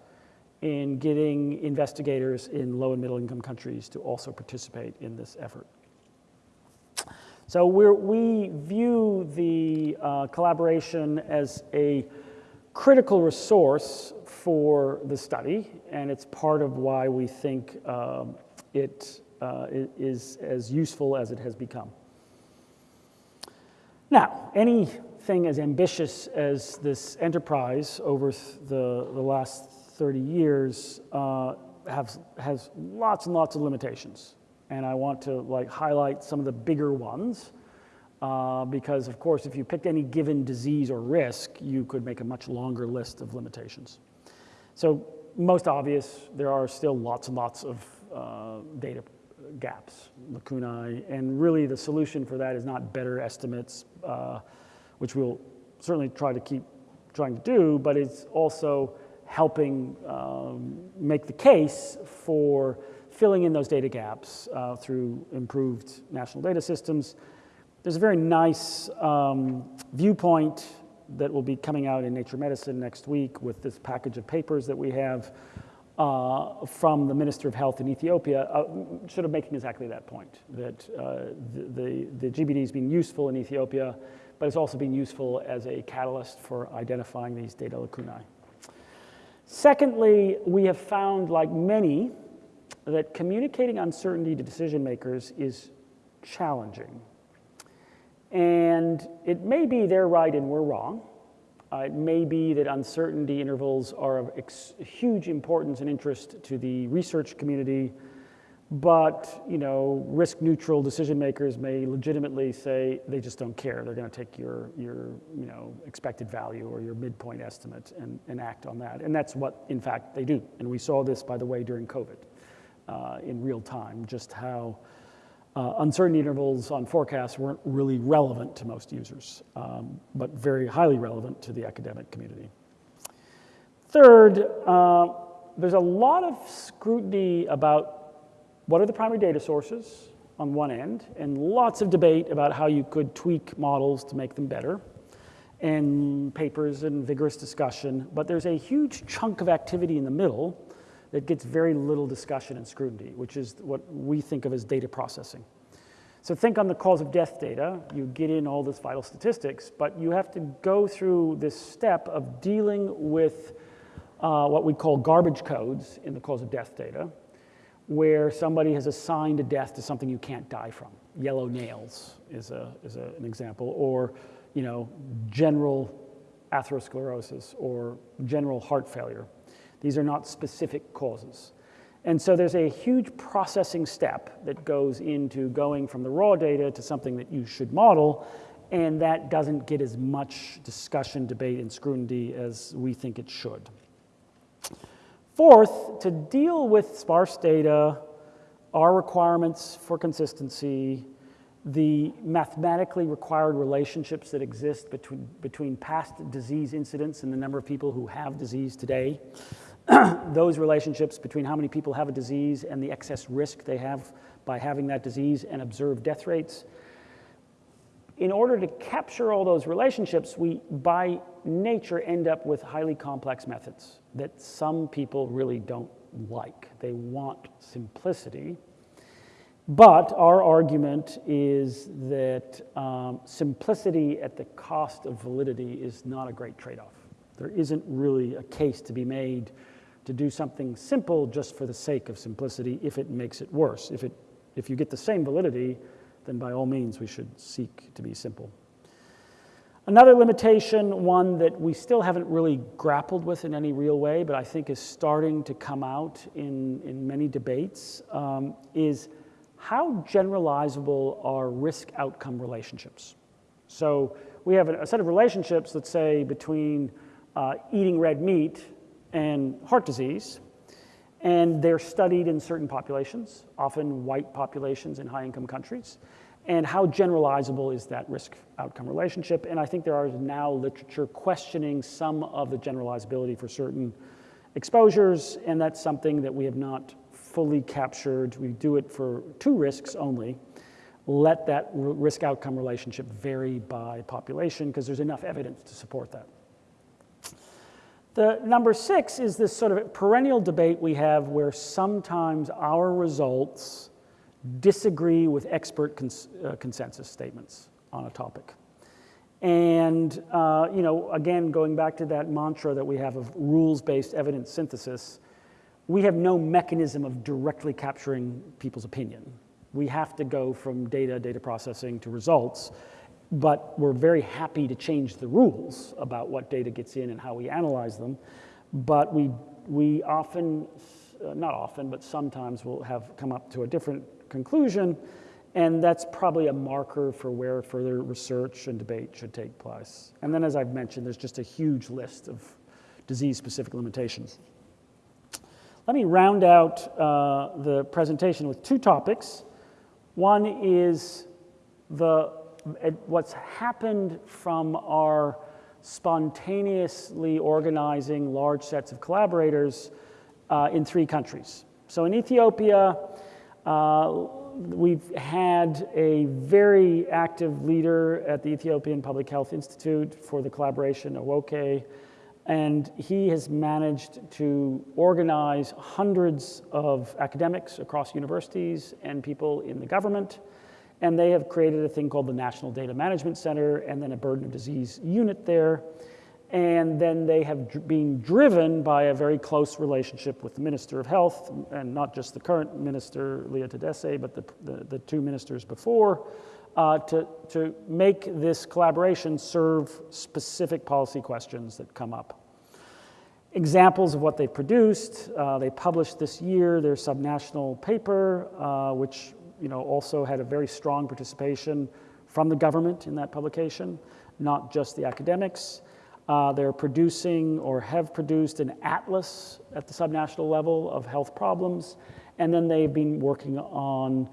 in getting investigators in low and middle income countries to also participate in this effort. So we view the uh, collaboration as a critical resource for the study, and it's part of why we think um, it uh, is as useful as it has become. Now, anything as ambitious as this enterprise over the, the last 30 years uh, has lots and lots of limitations. And I want to like highlight some of the bigger ones uh, because of course if you picked any given disease or risk, you could make a much longer list of limitations. So most obvious, there are still lots and lots of uh, data gaps, lacunae, and really the solution for that is not better estimates, uh, which we'll certainly try to keep trying to do, but it's also helping um, make the case for filling in those data gaps uh, through improved national data systems. There's a very nice um, viewpoint that will be coming out in Nature Medicine next week with this package of papers that we have uh, from the Minister of Health in Ethiopia, uh, sort of making exactly that point, that uh, the, the, the GBD is being useful in Ethiopia but it's also been useful as a catalyst for identifying these data lacunae. Secondly, we have found, like many, that communicating uncertainty to decision makers is challenging. And it may be they're right and we're wrong. Uh, it may be that uncertainty intervals are of huge importance and interest to the research community, but you know, risk-neutral decision makers may legitimately say they just don't care. They're going to take your, your you know, expected value or your midpoint estimate and, and act on that. And that's what, in fact, they do. And we saw this, by the way, during COVID uh, in real time, just how uh, uncertainty intervals on forecasts weren't really relevant to most users, um, but very highly relevant to the academic community. Third, uh, there's a lot of scrutiny about what are the primary data sources on one end, and lots of debate about how you could tweak models to make them better, and papers and vigorous discussion, but there's a huge chunk of activity in the middle that gets very little discussion and scrutiny, which is what we think of as data processing. So think on the cause of death data, you get in all this vital statistics, but you have to go through this step of dealing with uh, what we call garbage codes in the cause of death data, where somebody has assigned a death to something you can't die from. Yellow nails is, a, is a, an example, or you know, general atherosclerosis or general heart failure. These are not specific causes. And so there's a huge processing step that goes into going from the raw data to something that you should model, and that doesn't get as much discussion, debate, and scrutiny as we think it should. Fourth, to deal with sparse data, our requirements for consistency, the mathematically required relationships that exist between, between past disease incidence and the number of people who have disease today, those relationships between how many people have a disease and the excess risk they have by having that disease and observed death rates. In order to capture all those relationships, we, by nature, end up with highly complex methods that some people really don't like. They want simplicity. But our argument is that um, simplicity at the cost of validity is not a great trade off. There isn't really a case to be made to do something simple just for the sake of simplicity if it makes it worse. If, it, if you get the same validity, then by all means we should seek to be simple. Another limitation, one that we still haven't really grappled with in any real way, but I think is starting to come out in, in many debates, um, is how generalizable are risk outcome relationships? So we have a, set of relationships, let's say, between uh, eating red meat and heart disease, and they're studied in certain populations, often white populations in high income countries. And how generalizable is that risk outcome relationship? And I think there are now literature questioning some of the generalizability for certain exposures, and that's something that we have not fully captured. We do it for two risks only. Let that risk outcome relationship vary by population because there's enough evidence to support that. The number six is this sort of perennial debate we have where sometimes our results disagree with expert cons uh, consensus statements on a topic. And, uh, you know, again, going back to that mantra that we have of rules-based evidence synthesis, we have no mechanism of directly capturing people's opinion. We have to go from data, data processing to results, but we're very happy to change the rules about what data gets in and how we analyze them. But we, we often, uh, not often, but sometimes we'll have come up to a different conclusion, and that's probably a marker for where further research and debate should take place. And then as I've mentioned, there's just a huge list of disease-specific limitations. Let me round out uh, the presentation with two topics. One is the, what's happened from our spontaneously organizing large sets of collaborators uh, in three countries. So in Ethiopia, uh, we've had a very active leader at the Ethiopian Public Health Institute for the collaboration, Awoke, and he has managed to organize hundreds of academics across universities and people in the government. And they have created a thing called the National Data Management Center and then a burden of disease unit there. And then they have dr been driven by a very close relationship with the Minister of Health, and not just the current minister, Lia Tadesse, but the, the, the two ministers before, uh, to, to make this collaboration serve specific policy questions that come up. Examples of what they produced, uh, they published this year their subnational paper, uh, which you know, also had a very strong participation from the government in that publication, not just the academics. Uh, they're producing or have produced an atlas at the subnational level of health problems, and then they've been working on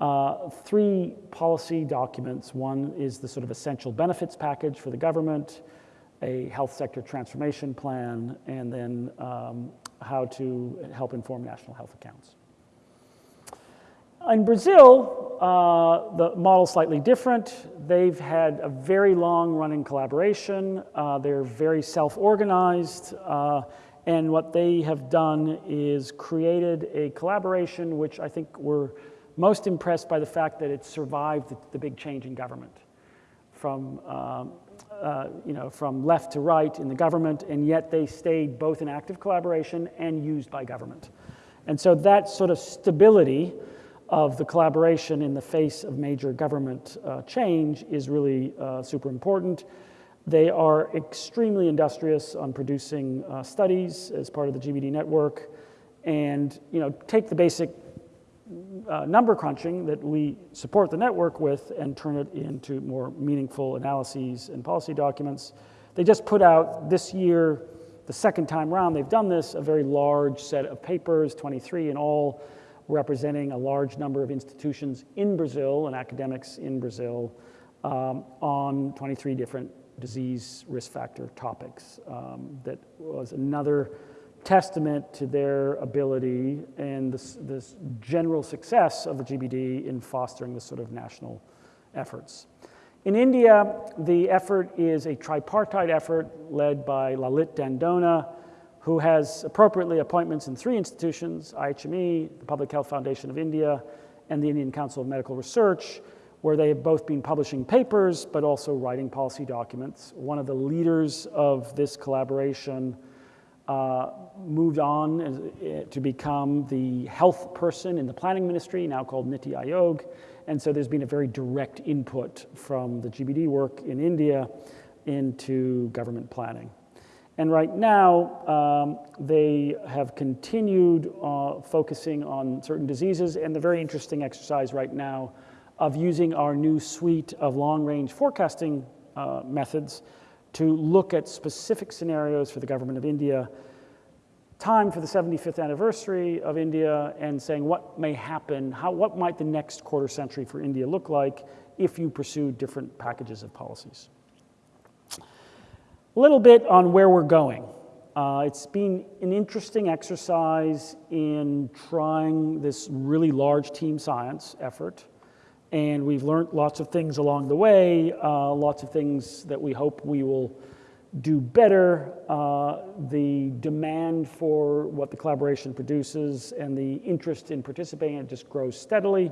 uh, three policy documents. One is the sort of essential benefits package for the government, a health sector transformation plan, and then um, how to help inform national health accounts. In Brazil, uh, the model's slightly different. They've had a very long running collaboration. Uh, they're very self-organized. Uh, and what they have done is created a collaboration which I think we're most impressed by the fact that it survived the, the big change in government from, um, uh, you know, from left to right in the government, and yet they stayed both in active collaboration and used by government. And so that sort of stability of the collaboration in the face of major government uh, change is really uh, super important. They are extremely industrious on producing uh, studies as part of the GBD network and you know, take the basic uh, number crunching that we support the network with and turn it into more meaningful analyses and policy documents. They just put out this year, the second time around they've done this, a very large set of papers, 23 in all, representing a large number of institutions in Brazil and academics in Brazil um, on 23 different disease risk factor topics. Um, that was another testament to their ability and this, this, general success of the GBD in fostering this sort of national efforts. In India, the effort is a tripartite effort led by Lalit Dandona, who has appropriately appointments in three institutions, IHME, the Public Health Foundation of India, and the Indian Council of Medical Research, where they have both been publishing papers, but also writing policy documents. One of the leaders of this collaboration uh, moved on uh, to become the health person in the planning ministry, now called Niti Aayog. And so there's been a very direct input from the GBD work in India into government planning. And right now, um, they have continued uh, focusing on certain diseases and the very interesting exercise right now of using our new suite of long-range forecasting uh, methods to look at specific scenarios for the government of India, time for the 75th anniversary of India, and saying what may happen, how, what might the next quarter century for India look like if you pursue different packages of policies. A little bit on where we're going. Uh, it's been an interesting exercise in trying this really large team science effort. And we've learned lots of things along the way, uh, lots of things that we hope we will do better. Uh, the demand for what the collaboration produces and the interest in participating it just grows steadily.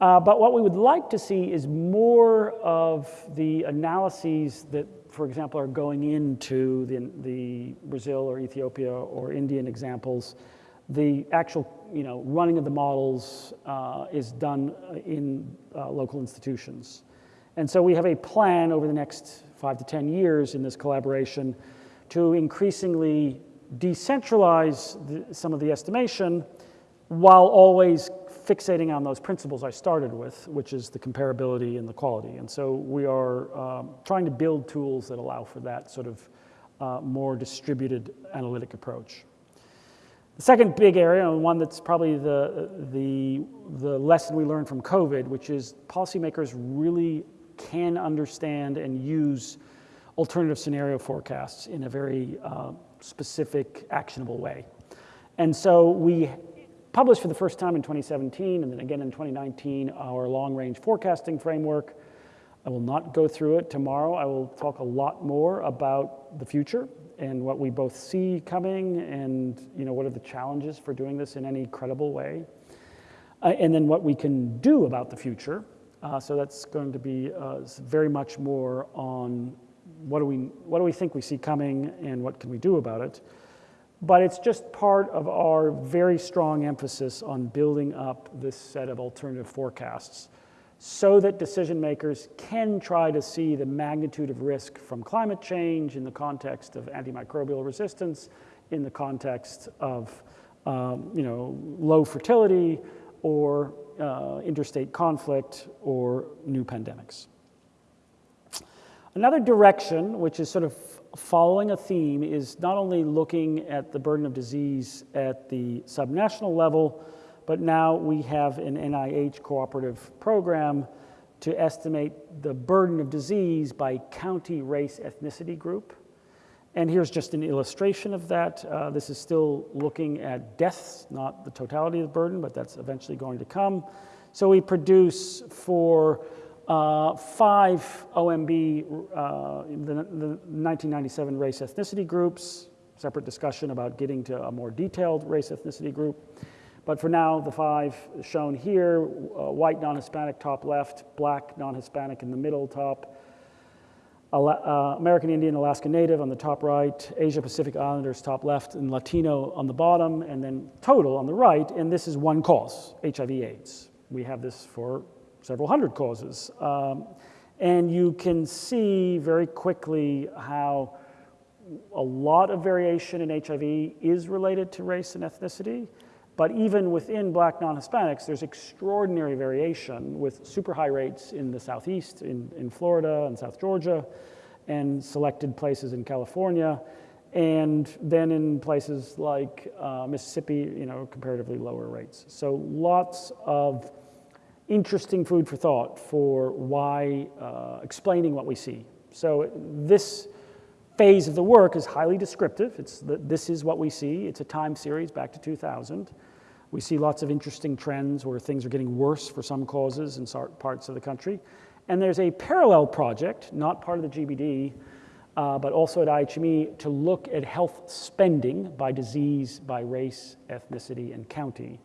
Uh, but what we would like to see is more of the analyses that for example, are going into the, the Brazil or Ethiopia or Indian examples, the actual you know, running of the models uh, is done in uh, local institutions. And so we have a plan over the next five to 10 years in this collaboration to increasingly decentralize the, some of the estimation while always fixating on those principles I started with, which is the comparability and the quality. And so we are um, trying to build tools that allow for that sort of uh, more distributed analytic approach. The second big area, and one that's probably the, the, the lesson we learned from COVID, which is policymakers really can understand and use alternative scenario forecasts in a very uh, specific, actionable way. And so we published for the first time in 2017 and then again in 2019 our long-range forecasting framework. I will not go through it tomorrow. I will talk a lot more about the future and what we both see coming and you know, what are the challenges for doing this in any credible way. Uh, and then what we can do about the future. Uh, so that's going to be uh, very much more on what do, we, what do we think we see coming and what can we do about it but it's just part of our very strong emphasis on building up this set of alternative forecasts so that decision makers can try to see the magnitude of risk from climate change in the context of antimicrobial resistance, in the context of um, you know, low fertility or uh, interstate conflict or new pandemics. Another direction, which is sort of following a theme is not only looking at the burden of disease at the subnational level, but now we have an NIH cooperative program to estimate the burden of disease by county race ethnicity group. And here's just an illustration of that. Uh, this is still looking at deaths, not the totality of the burden, but that's eventually going to come. So we produce for uh, five OMB, uh, the, the 1997 race ethnicity groups, separate discussion about getting to a more detailed race ethnicity group. But for now, the five shown here, uh, white non-Hispanic top left, black non-Hispanic in the middle top, uh, American Indian, Alaska Native on the top right, Asia Pacific Islanders top left, and Latino on the bottom, and then total on the right, and this is one cause, HIV AIDS. We have this for several hundred causes. Um, and you can see very quickly how a lot of variation in HIV is related to race and ethnicity, but even within black non-Hispanics, there's extraordinary variation with super high rates in the southeast, in, in Florida and South Georgia, and selected places in California, and then in places like uh, Mississippi, you know, comparatively lower rates. So lots of interesting food for thought for why, uh, explaining what we see. So this phase of the work is highly descriptive. It's the, this is what we see. It's a time series back to 2000. We see lots of interesting trends where things are getting worse for some causes in parts of the country. And there's a parallel project, not part of the GBD, uh, but also at IHME, to look at health spending by disease, by race, ethnicity, and county.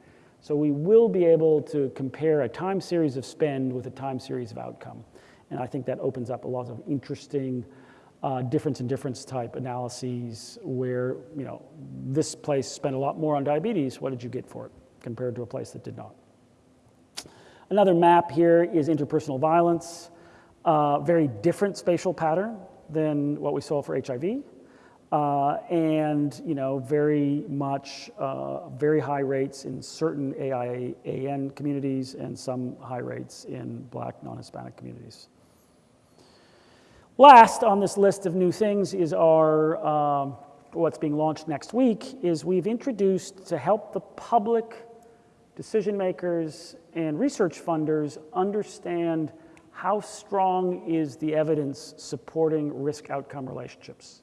So we will be able to compare a time series of spend with a time series of outcome. And I think that opens up a lot of interesting uh, difference in difference type analyses where, you know, this place spent a lot more on diabetes, what did you get for it compared to a place that did not? Another map here is interpersonal violence, uh, very different spatial pattern than what we saw for HIV. Uh, and you know, very much, uh, very high rates in certain AIAN communities and some high rates in black non-Hispanic communities. Last on this list of new things is our, um, what's being launched next week, is we've introduced to help the public decision makers and research funders understand how strong is the evidence supporting risk outcome relationships.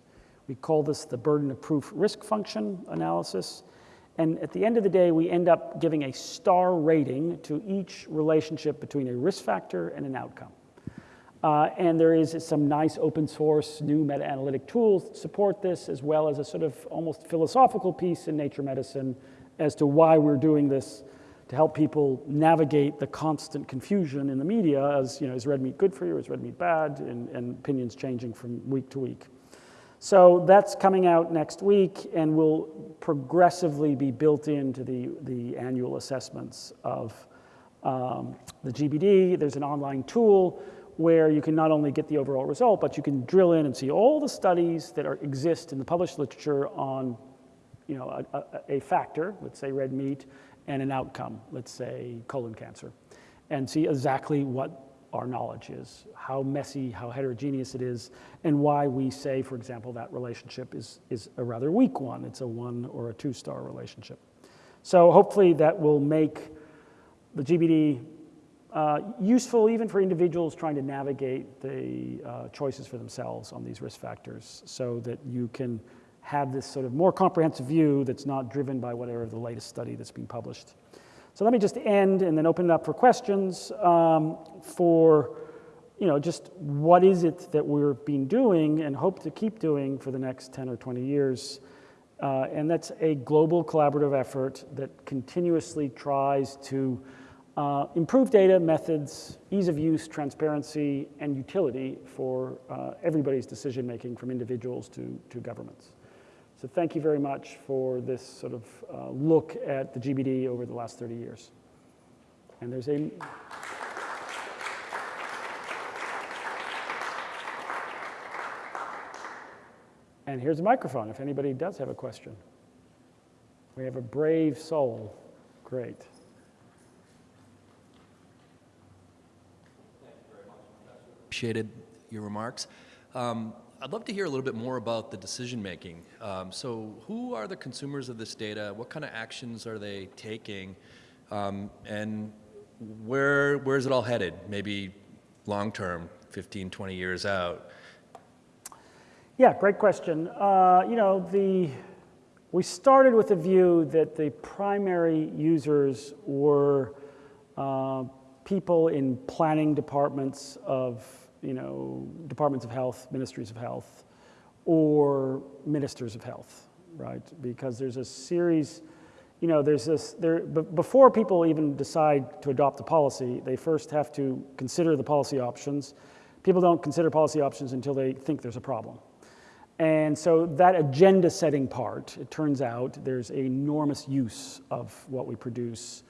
We call this the burden of proof risk function analysis. And at the end of the day, we end up giving a star rating to each relationship between a risk factor and an outcome. Uh, and there is some nice open source new meta-analytic tools that support this, as well as a sort of almost philosophical piece in Nature Medicine as to why we're doing this to help people navigate the constant confusion in the media as, you know, is red meat good for you, or is red meat bad, and, and opinions changing from week to week. So that's coming out next week and will progressively be built into the, the annual assessments of um, the GBD. There's an online tool where you can not only get the overall result, but you can drill in and see all the studies that are, exist in the published literature on you know, a, a, a factor, let's say red meat, and an outcome, let's say colon cancer, and see exactly what our knowledge is, how messy, how heterogeneous it is, and why we say, for example, that relationship is, is a rather weak one. It's a one or a two star relationship. So hopefully that will make the GBD uh, useful even for individuals trying to navigate the uh, choices for themselves on these risk factors so that you can have this sort of more comprehensive view that's not driven by whatever the latest study that's been published. So let me just end and then open it up for questions um, for, you know, just what is it that we're been doing and hope to keep doing for the next 10 or 20 years. Uh, and that's a global collaborative effort that continuously tries to uh, improve data, methods, ease of use, transparency, and utility for uh, everybody's decision making from individuals to, to governments. So thank you very much for this sort of uh, look at the GBD over the last 30 years. And there's a... And here's a microphone if anybody does have a question. We have a brave soul. Great. Appreciated your remarks. Um, I'd love to hear a little bit more about the decision making. Um, so, who are the consumers of this data? What kind of actions are they taking? Um, and where where is it all headed? Maybe long term, 15, 20 years out. Yeah, great question. Uh, you know, the we started with the view that the primary users were uh, people in planning departments of you know, departments of health, ministries of health, or ministers of health, right? Because there's a series, you know, there's this, there, before people even decide to adopt a policy, they first have to consider the policy options. People don't consider policy options until they think there's a problem. And so that agenda setting part, it turns out there's enormous use of what we produce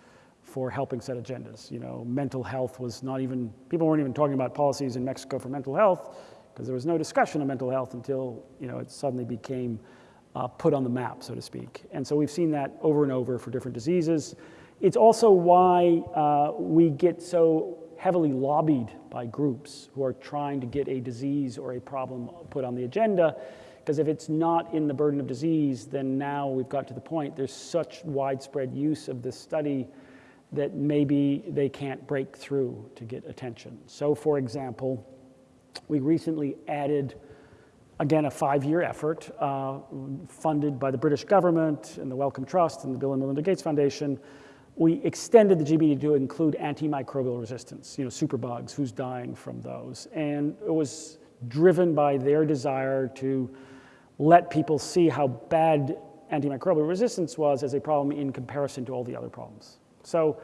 for helping set agendas. You know, mental health was not even, people weren't even talking about policies in Mexico for mental health because there was no discussion of mental health until you know, it suddenly became uh, put on the map, so to speak. And so we've seen that over and over for different diseases. It's also why uh, we get so heavily lobbied by groups who are trying to get a disease or a problem put on the agenda. Because if it's not in the burden of disease, then now we've got to the point there's such widespread use of this study that maybe they can't break through to get attention. So, for example, we recently added, again, a five year effort uh, funded by the British government and the Wellcome Trust and the Bill and Melinda Gates Foundation. We extended the GBD to include antimicrobial resistance, you know, superbugs, who's dying from those. And it was driven by their desire to let people see how bad antimicrobial resistance was as a problem in comparison to all the other problems. So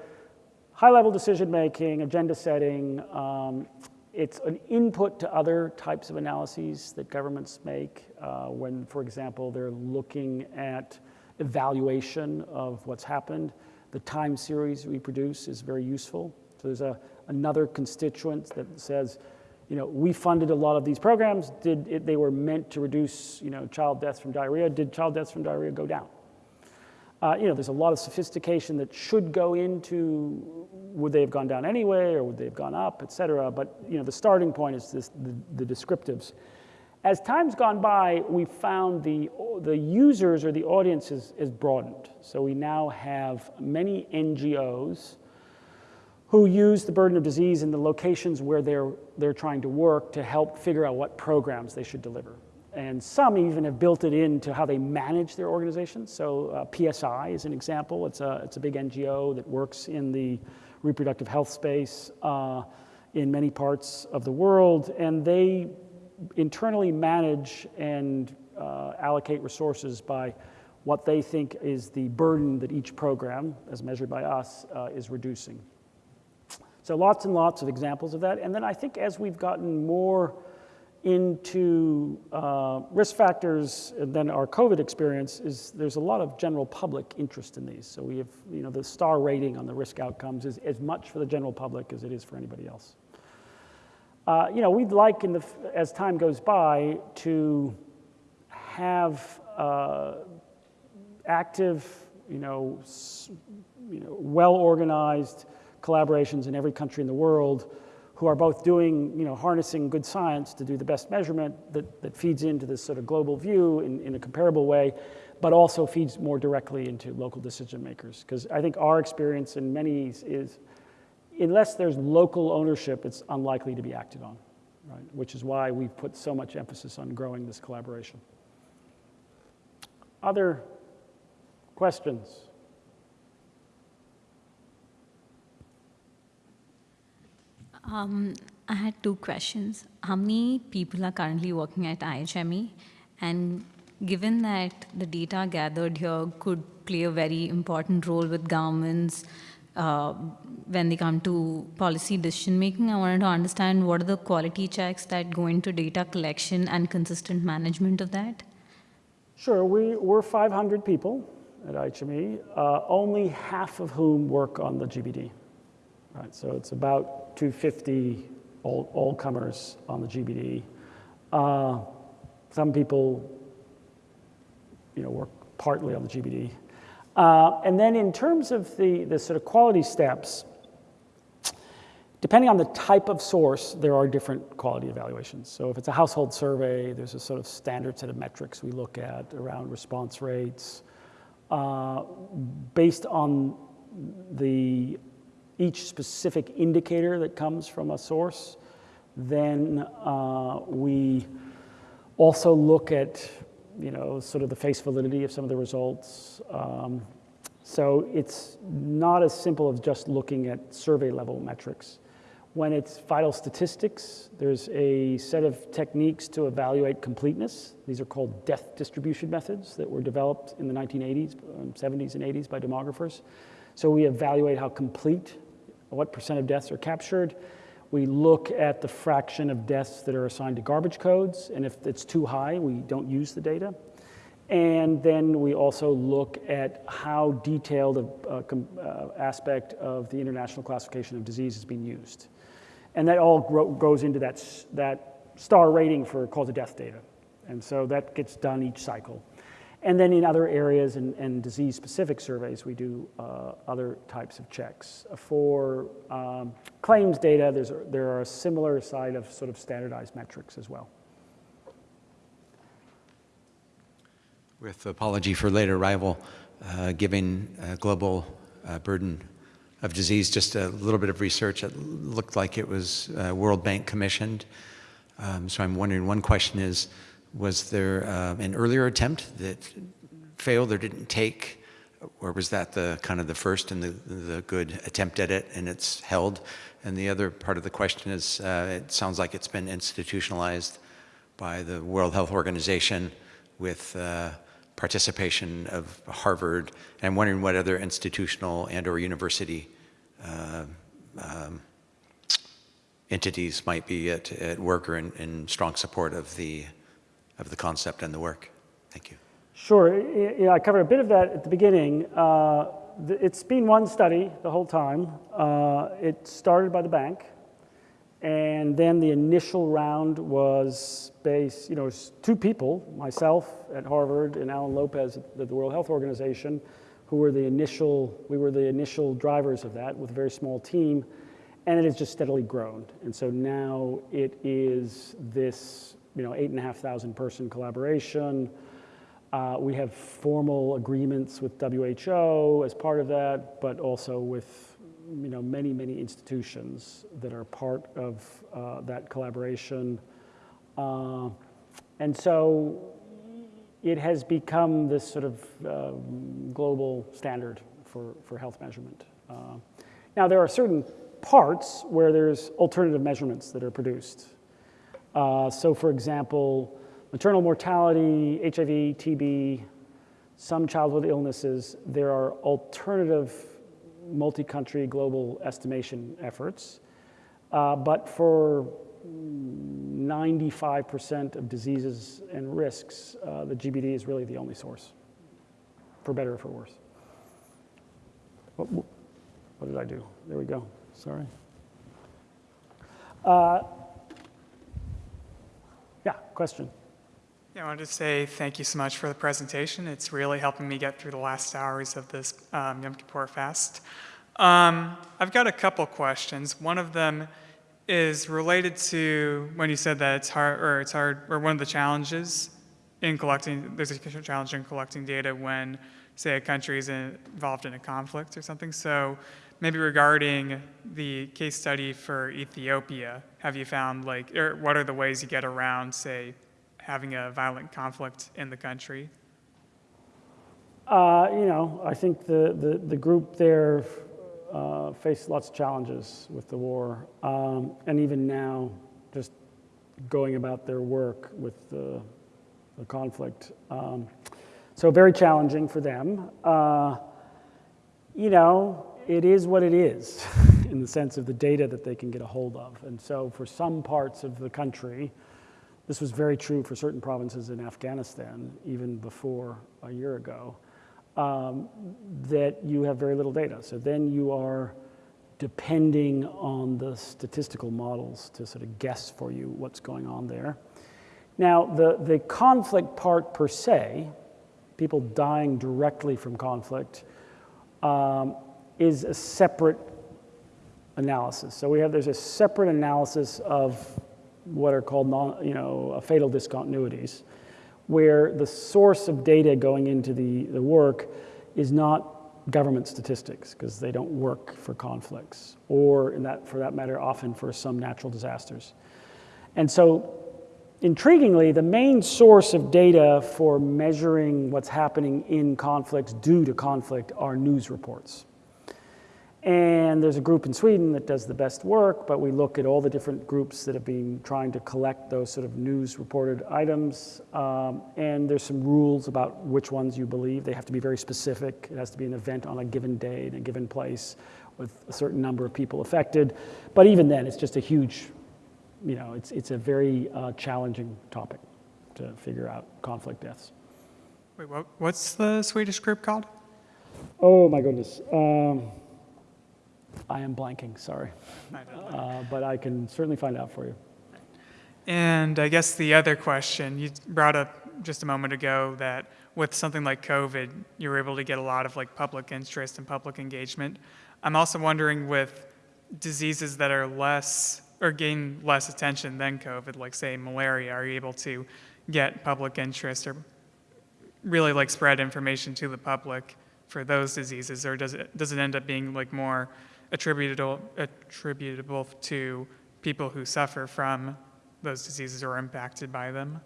high level decision making, agenda setting, um, it's an input to other types of analyses that governments make uh, when, for example, they're looking at evaluation of what's happened. The time series we produce is very useful. So there's a, another constituent that says, you know, we funded a lot of these programs. Did it, they were meant to reduce, you know, child deaths from diarrhea? Did child deaths from diarrhea go down? Uh, you know, there's a lot of sophistication that should go into would they have gone down anyway or would they have gone up, et cetera. But you know, the starting point is this, the, the descriptives. As time's gone by, we found the, the users or the audience is, is broadened. So we now have many NGOs who use the burden of disease in the locations where they're, they're trying to work to help figure out what programs they should deliver. And some even have built it into how they manage their organizations. So uh, PSI is an example. It's a, it's a big NGO that works in the reproductive health space uh, in many parts of the world. And they internally manage and uh, allocate resources by what they think is the burden that each program, as measured by us, uh, is reducing. So lots and lots of examples of that. And then I think as we've gotten more into uh, risk factors and then our COVID experience is there's a lot of general public interest in these. So we have, you know, the star rating on the risk outcomes is as much for the general public as it is for anybody else. Uh, you know, we'd like, in the, as time goes by, to have uh, active, you know, you know, well-organized collaborations in every country in the world who are both doing, you know, harnessing good science to do the best measurement that, that feeds into this sort of global view in, in a comparable way, but also feeds more directly into local decision makers. Because I think our experience in many is, unless there's local ownership, it's unlikely to be acted on, right? Which is why we've put so much emphasis on growing this collaboration. Other questions? Um, I had two questions. How many people are currently working at IHME? And given that the data gathered here could play a very important role with governments uh, when they come to policy decision making, I wanted to understand what are the quality checks that go into data collection and consistent management of that? Sure, we, we're 500 people at IHME, uh, only half of whom work on the GBD. Right, so it's about 250 all, all comers on the GBD. Uh, some people, you know, work partly on the GBD. Uh, and then in terms of the, the sort of quality steps, depending on the type of source, there are different quality evaluations. So if it's a household survey, there's a sort of standard set of metrics we look at around response rates. Uh, based on the each specific indicator that comes from a source. Then uh, we also look at, you know, sort of the face validity of some of the results. Um, so it's not as simple as just looking at survey level metrics. When it's vital statistics, there's a set of techniques to evaluate completeness. These are called death distribution methods that were developed in the 1980s, 70s um, and 80s by demographers. So we evaluate how complete what percent of deaths are captured. We look at the fraction of deaths that are assigned to garbage codes, and if it's too high, we don't use the data. And then we also look at how detailed a, uh, aspect of the International Classification of Disease is being used. And that all goes into that, that star rating for cause of death data. And so that gets done each cycle. And then in other areas and, and disease-specific surveys, we do uh, other types of checks. For um, claims data, there's there are a similar side of sort of standardized metrics as well. With apology for late arrival, uh, giving uh, global uh, burden of disease, just a little bit of research. It looked like it was uh, World Bank commissioned. Um, so I'm wondering, one question is, was there uh, an earlier attempt that failed or didn't take, or was that the kind of the first and the, the good attempt at it and it's held? And the other part of the question is, uh, it sounds like it's been institutionalized by the World Health Organization with uh, participation of Harvard. And I'm wondering what other institutional and or university uh, um, entities might be at, at work or in, in strong support of the, of the concept and the work. Thank you. Sure. Yeah, I covered a bit of that at the beginning. Uh, It's been one study the whole time. Uh, It started by the bank, and then the initial round was based, you know, two people, myself at Harvard and Alan Lopez at the World Health Organization, who were the initial, we were the initial drivers of that with a very small team, and it has just steadily grown. And so now it is this, you know, eight and a half thousand person collaboration. Uh, we have formal agreements with WHO as part of that, but also with you know many many institutions that are part of uh, that collaboration, uh, and so it has become this sort of uh, global standard for for health measurement. Uh, now there are certain parts where there's alternative measurements that are produced. Uh, so, for example, maternal mortality, HIV, TB, some childhood illnesses, there are alternative multi country global estimation efforts. Uh, but for 95% of diseases and risks, uh, the GBD is really the only source, for better or for worse. What, what did I do? There we go. Sorry. Uh, yeah, question. Yeah, I wanted to say thank you so much for the presentation. It's really helping me get through the last hours of this um, Yom Kippur fast. Um, I've got a couple questions. One of them is related to when you said that it's hard, or it's hard, or one of the challenges in collecting, there's a challenge in collecting data when, say, a country is involved in a conflict or something. So maybe regarding the case study for Ethiopia, have you found like, or what are the ways you get around, say, having a violent conflict in the country? Uh, you know, I think the, the, the group there uh, faced lots of challenges with the war. Um, and even now, just going about their work with the, the conflict. Um, so very challenging for them. Uh, you know, it is what it is in the sense of the data that they can get a hold of. And so for some parts of the country, this was very true for certain provinces in Afghanistan, even before a year ago, um, that you have very little data. So then you are depending on the statistical models to sort of guess for you what's going on there. Now, the, the conflict part per se, people dying directly from conflict, um, is a separate analysis. So we have, there's a separate analysis of what are called non, you know, uh, fatal discontinuities, where the source of data going into the, the work is not government statistics, because they don't work for conflicts, or in that, for that matter, often for some natural disasters. And so, intriguingly, the main source of data for measuring what's happening in conflicts due to conflict are news reports. And there's a group in Sweden that does the best work, but we look at all the different groups that have been trying to collect those sort of news reported items. Um, and there's some rules about which ones you believe. They have to be very specific. It has to be an event on a given day in a given place with a certain number of people affected. But even then, it's just a huge, you know, it's, it's a very uh, challenging topic to figure out conflict deaths. Wait, what, what's the Swedish group called? Oh my goodness. Um, I am blanking, sorry. I don't know. Uh, but I can certainly find out for you. And I guess the other question, you brought up just a moment ago that with something like COVID, you were able to get a lot of like public interest and public engagement. I'm also wondering with diseases that are less or gain less attention than COVID, like say malaria, are you able to get public interest or really like spread information to the public for those diseases, or does it does it end up being like more attributable attributable to people who suffer from those diseases or are impacted by them?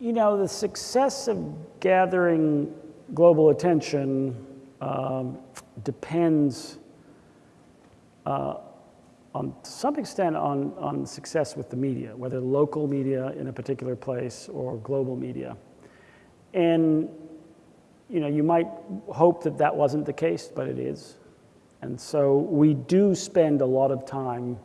You know, the success of gathering global attention um, depends uh, on some extent on, on success with the media, whether local media in a particular place or global media. And you know, you might hope that that wasn't the case, but it is. And so we do spend a lot of time,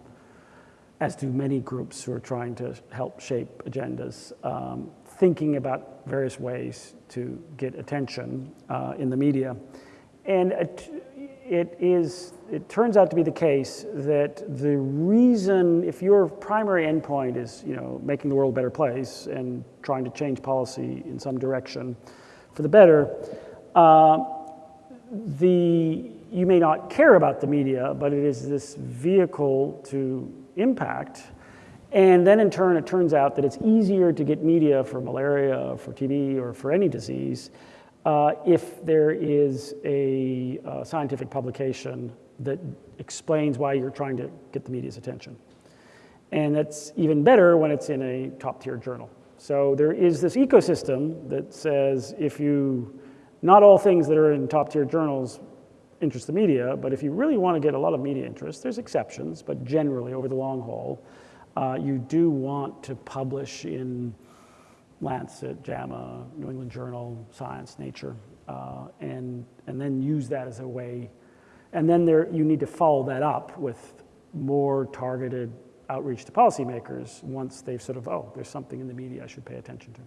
as do many groups who are trying to help shape agendas, um, thinking about various ways to get attention uh, in the media. And it, it is, it turns out to be the case that the reason, if your primary endpoint is, you know, making the world a better place and trying to change policy in some direction for the better, uh, the, you may not care about the media, but it is this vehicle to impact. And then in turn, it turns out that it's easier to get media for malaria, for TB, or for any disease uh, if there is a uh, scientific publication that explains why you're trying to get the media's attention. And that's even better when it's in a top tier journal. So there is this ecosystem that says if you, not all things that are in top tier journals interest the media, but if you really want to get a lot of media interest, there's exceptions, but generally over the long haul, uh, you do want to publish in Lancet, JAMA, New England Journal, Science, Nature, uh, and, and then use that as a way. And then there, you need to follow that up with more targeted outreach to policymakers once they've sort of, oh, there's something in the media I should pay attention to.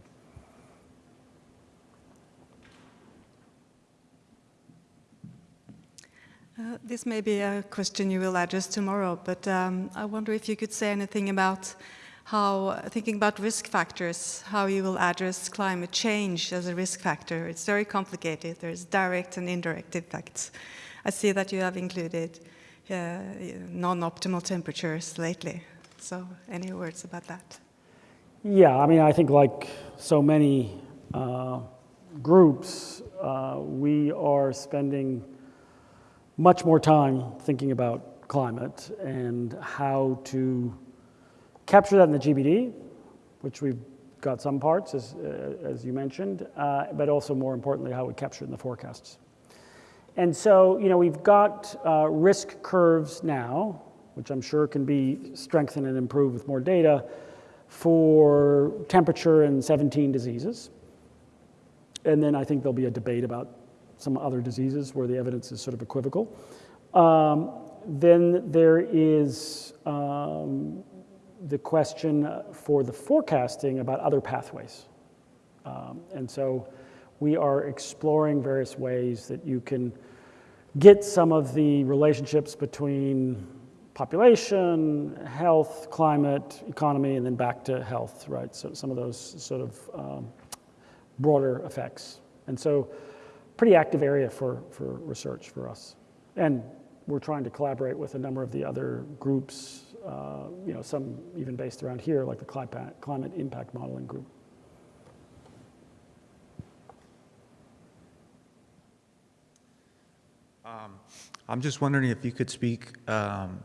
Uh, this may be a question you will address tomorrow, but um, I wonder if you could say anything about how, thinking about risk factors, how you will address climate change as a risk factor. It's very complicated. There's direct and indirect effects. I see that you have included uh, non-optimal temperatures lately. So any words about that? Yeah, I mean, I think like so many uh, groups, uh, we are spending much more time thinking about climate and how to capture that in the GBD, which we've got some parts, as, uh, as you mentioned, uh, but also more importantly, how we capture it in the forecasts. And so, you know, we've got uh, risk curves now, which I'm sure can be strengthened and improved with more data for temperature and 17 diseases. And then I think there'll be a debate about some other diseases where the evidence is sort of equivocal. Um, then there is um, the question for the forecasting about other pathways. Um, and so we are exploring various ways that you can get some of the relationships between population, health, climate, economy, and then back to health, right? So some of those sort of um, broader effects. And so pretty active area for, for research for us. And we're trying to collaborate with a number of the other groups, uh, you know, some even based around here, like the climate, impact modeling group. Um, I'm just wondering if you could speak um,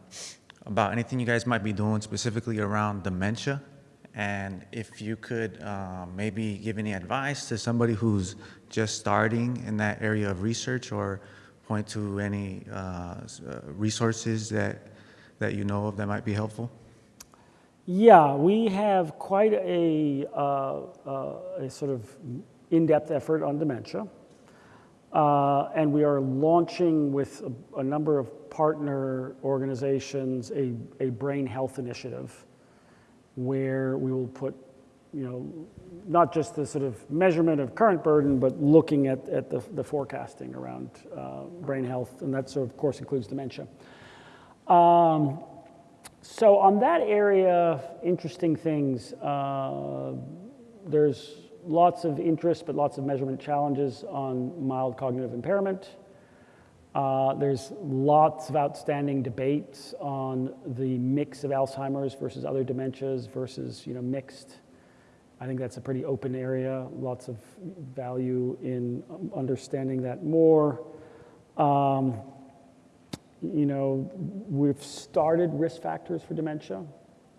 about anything you guys might be doing specifically around dementia, and if you could uh, maybe give any advice to somebody who's just starting in that area of research or point to any uh, uh, resources that, that you know of that might be helpful? Yeah, we have quite a, uh, uh, a sort of in-depth effort on dementia. Uh, and we are launching with a, a, number of partner organizations a, a brain health initiative where we will put, you know, not just the sort of measurement of current burden, but looking at, at the, the forecasting around uh, brain health, and that, so of course includes dementia. Um, So on that area, interesting things. Uh, there's lots of interest, but lots of measurement challenges on mild cognitive impairment. Uh, there's lots of outstanding debates on the mix of Alzheimer's versus other dementias versus you know mixed. I think that's a pretty open area. Lots of value in understanding that more. Um, you know, we've started risk factors for dementia.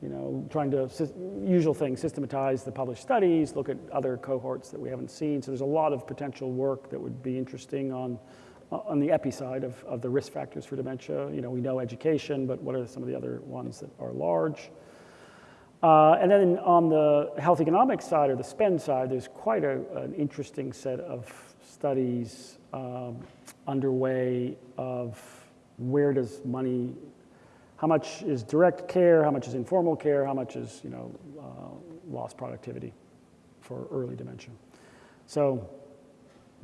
You know, trying to usual thing, systematize the published studies, look at other cohorts that we haven't seen. So there's a lot of potential work that would be interesting on on the epi side of, of the risk factors for dementia. You know, we know education, but what are some of the other ones that are large? Uh, and then on the health economics side or the spend side, there's quite a, an interesting set of studies um, underway of where does money, how much is direct care, how much is informal care, how much is you know uh, lost productivity for early dementia. So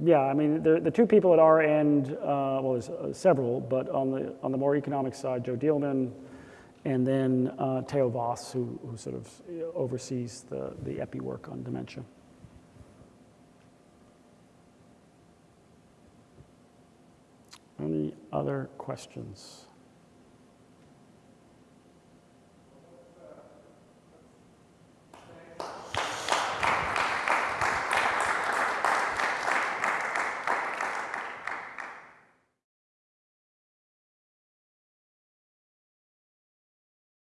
yeah, I mean, the, the two people at our end, uh, well, there's uh, several, but on the, on the more economic side, Joe Dieleman, and then uh, Theo Vos, who, who sort of oversees the, the EPI work on dementia. Any other questions?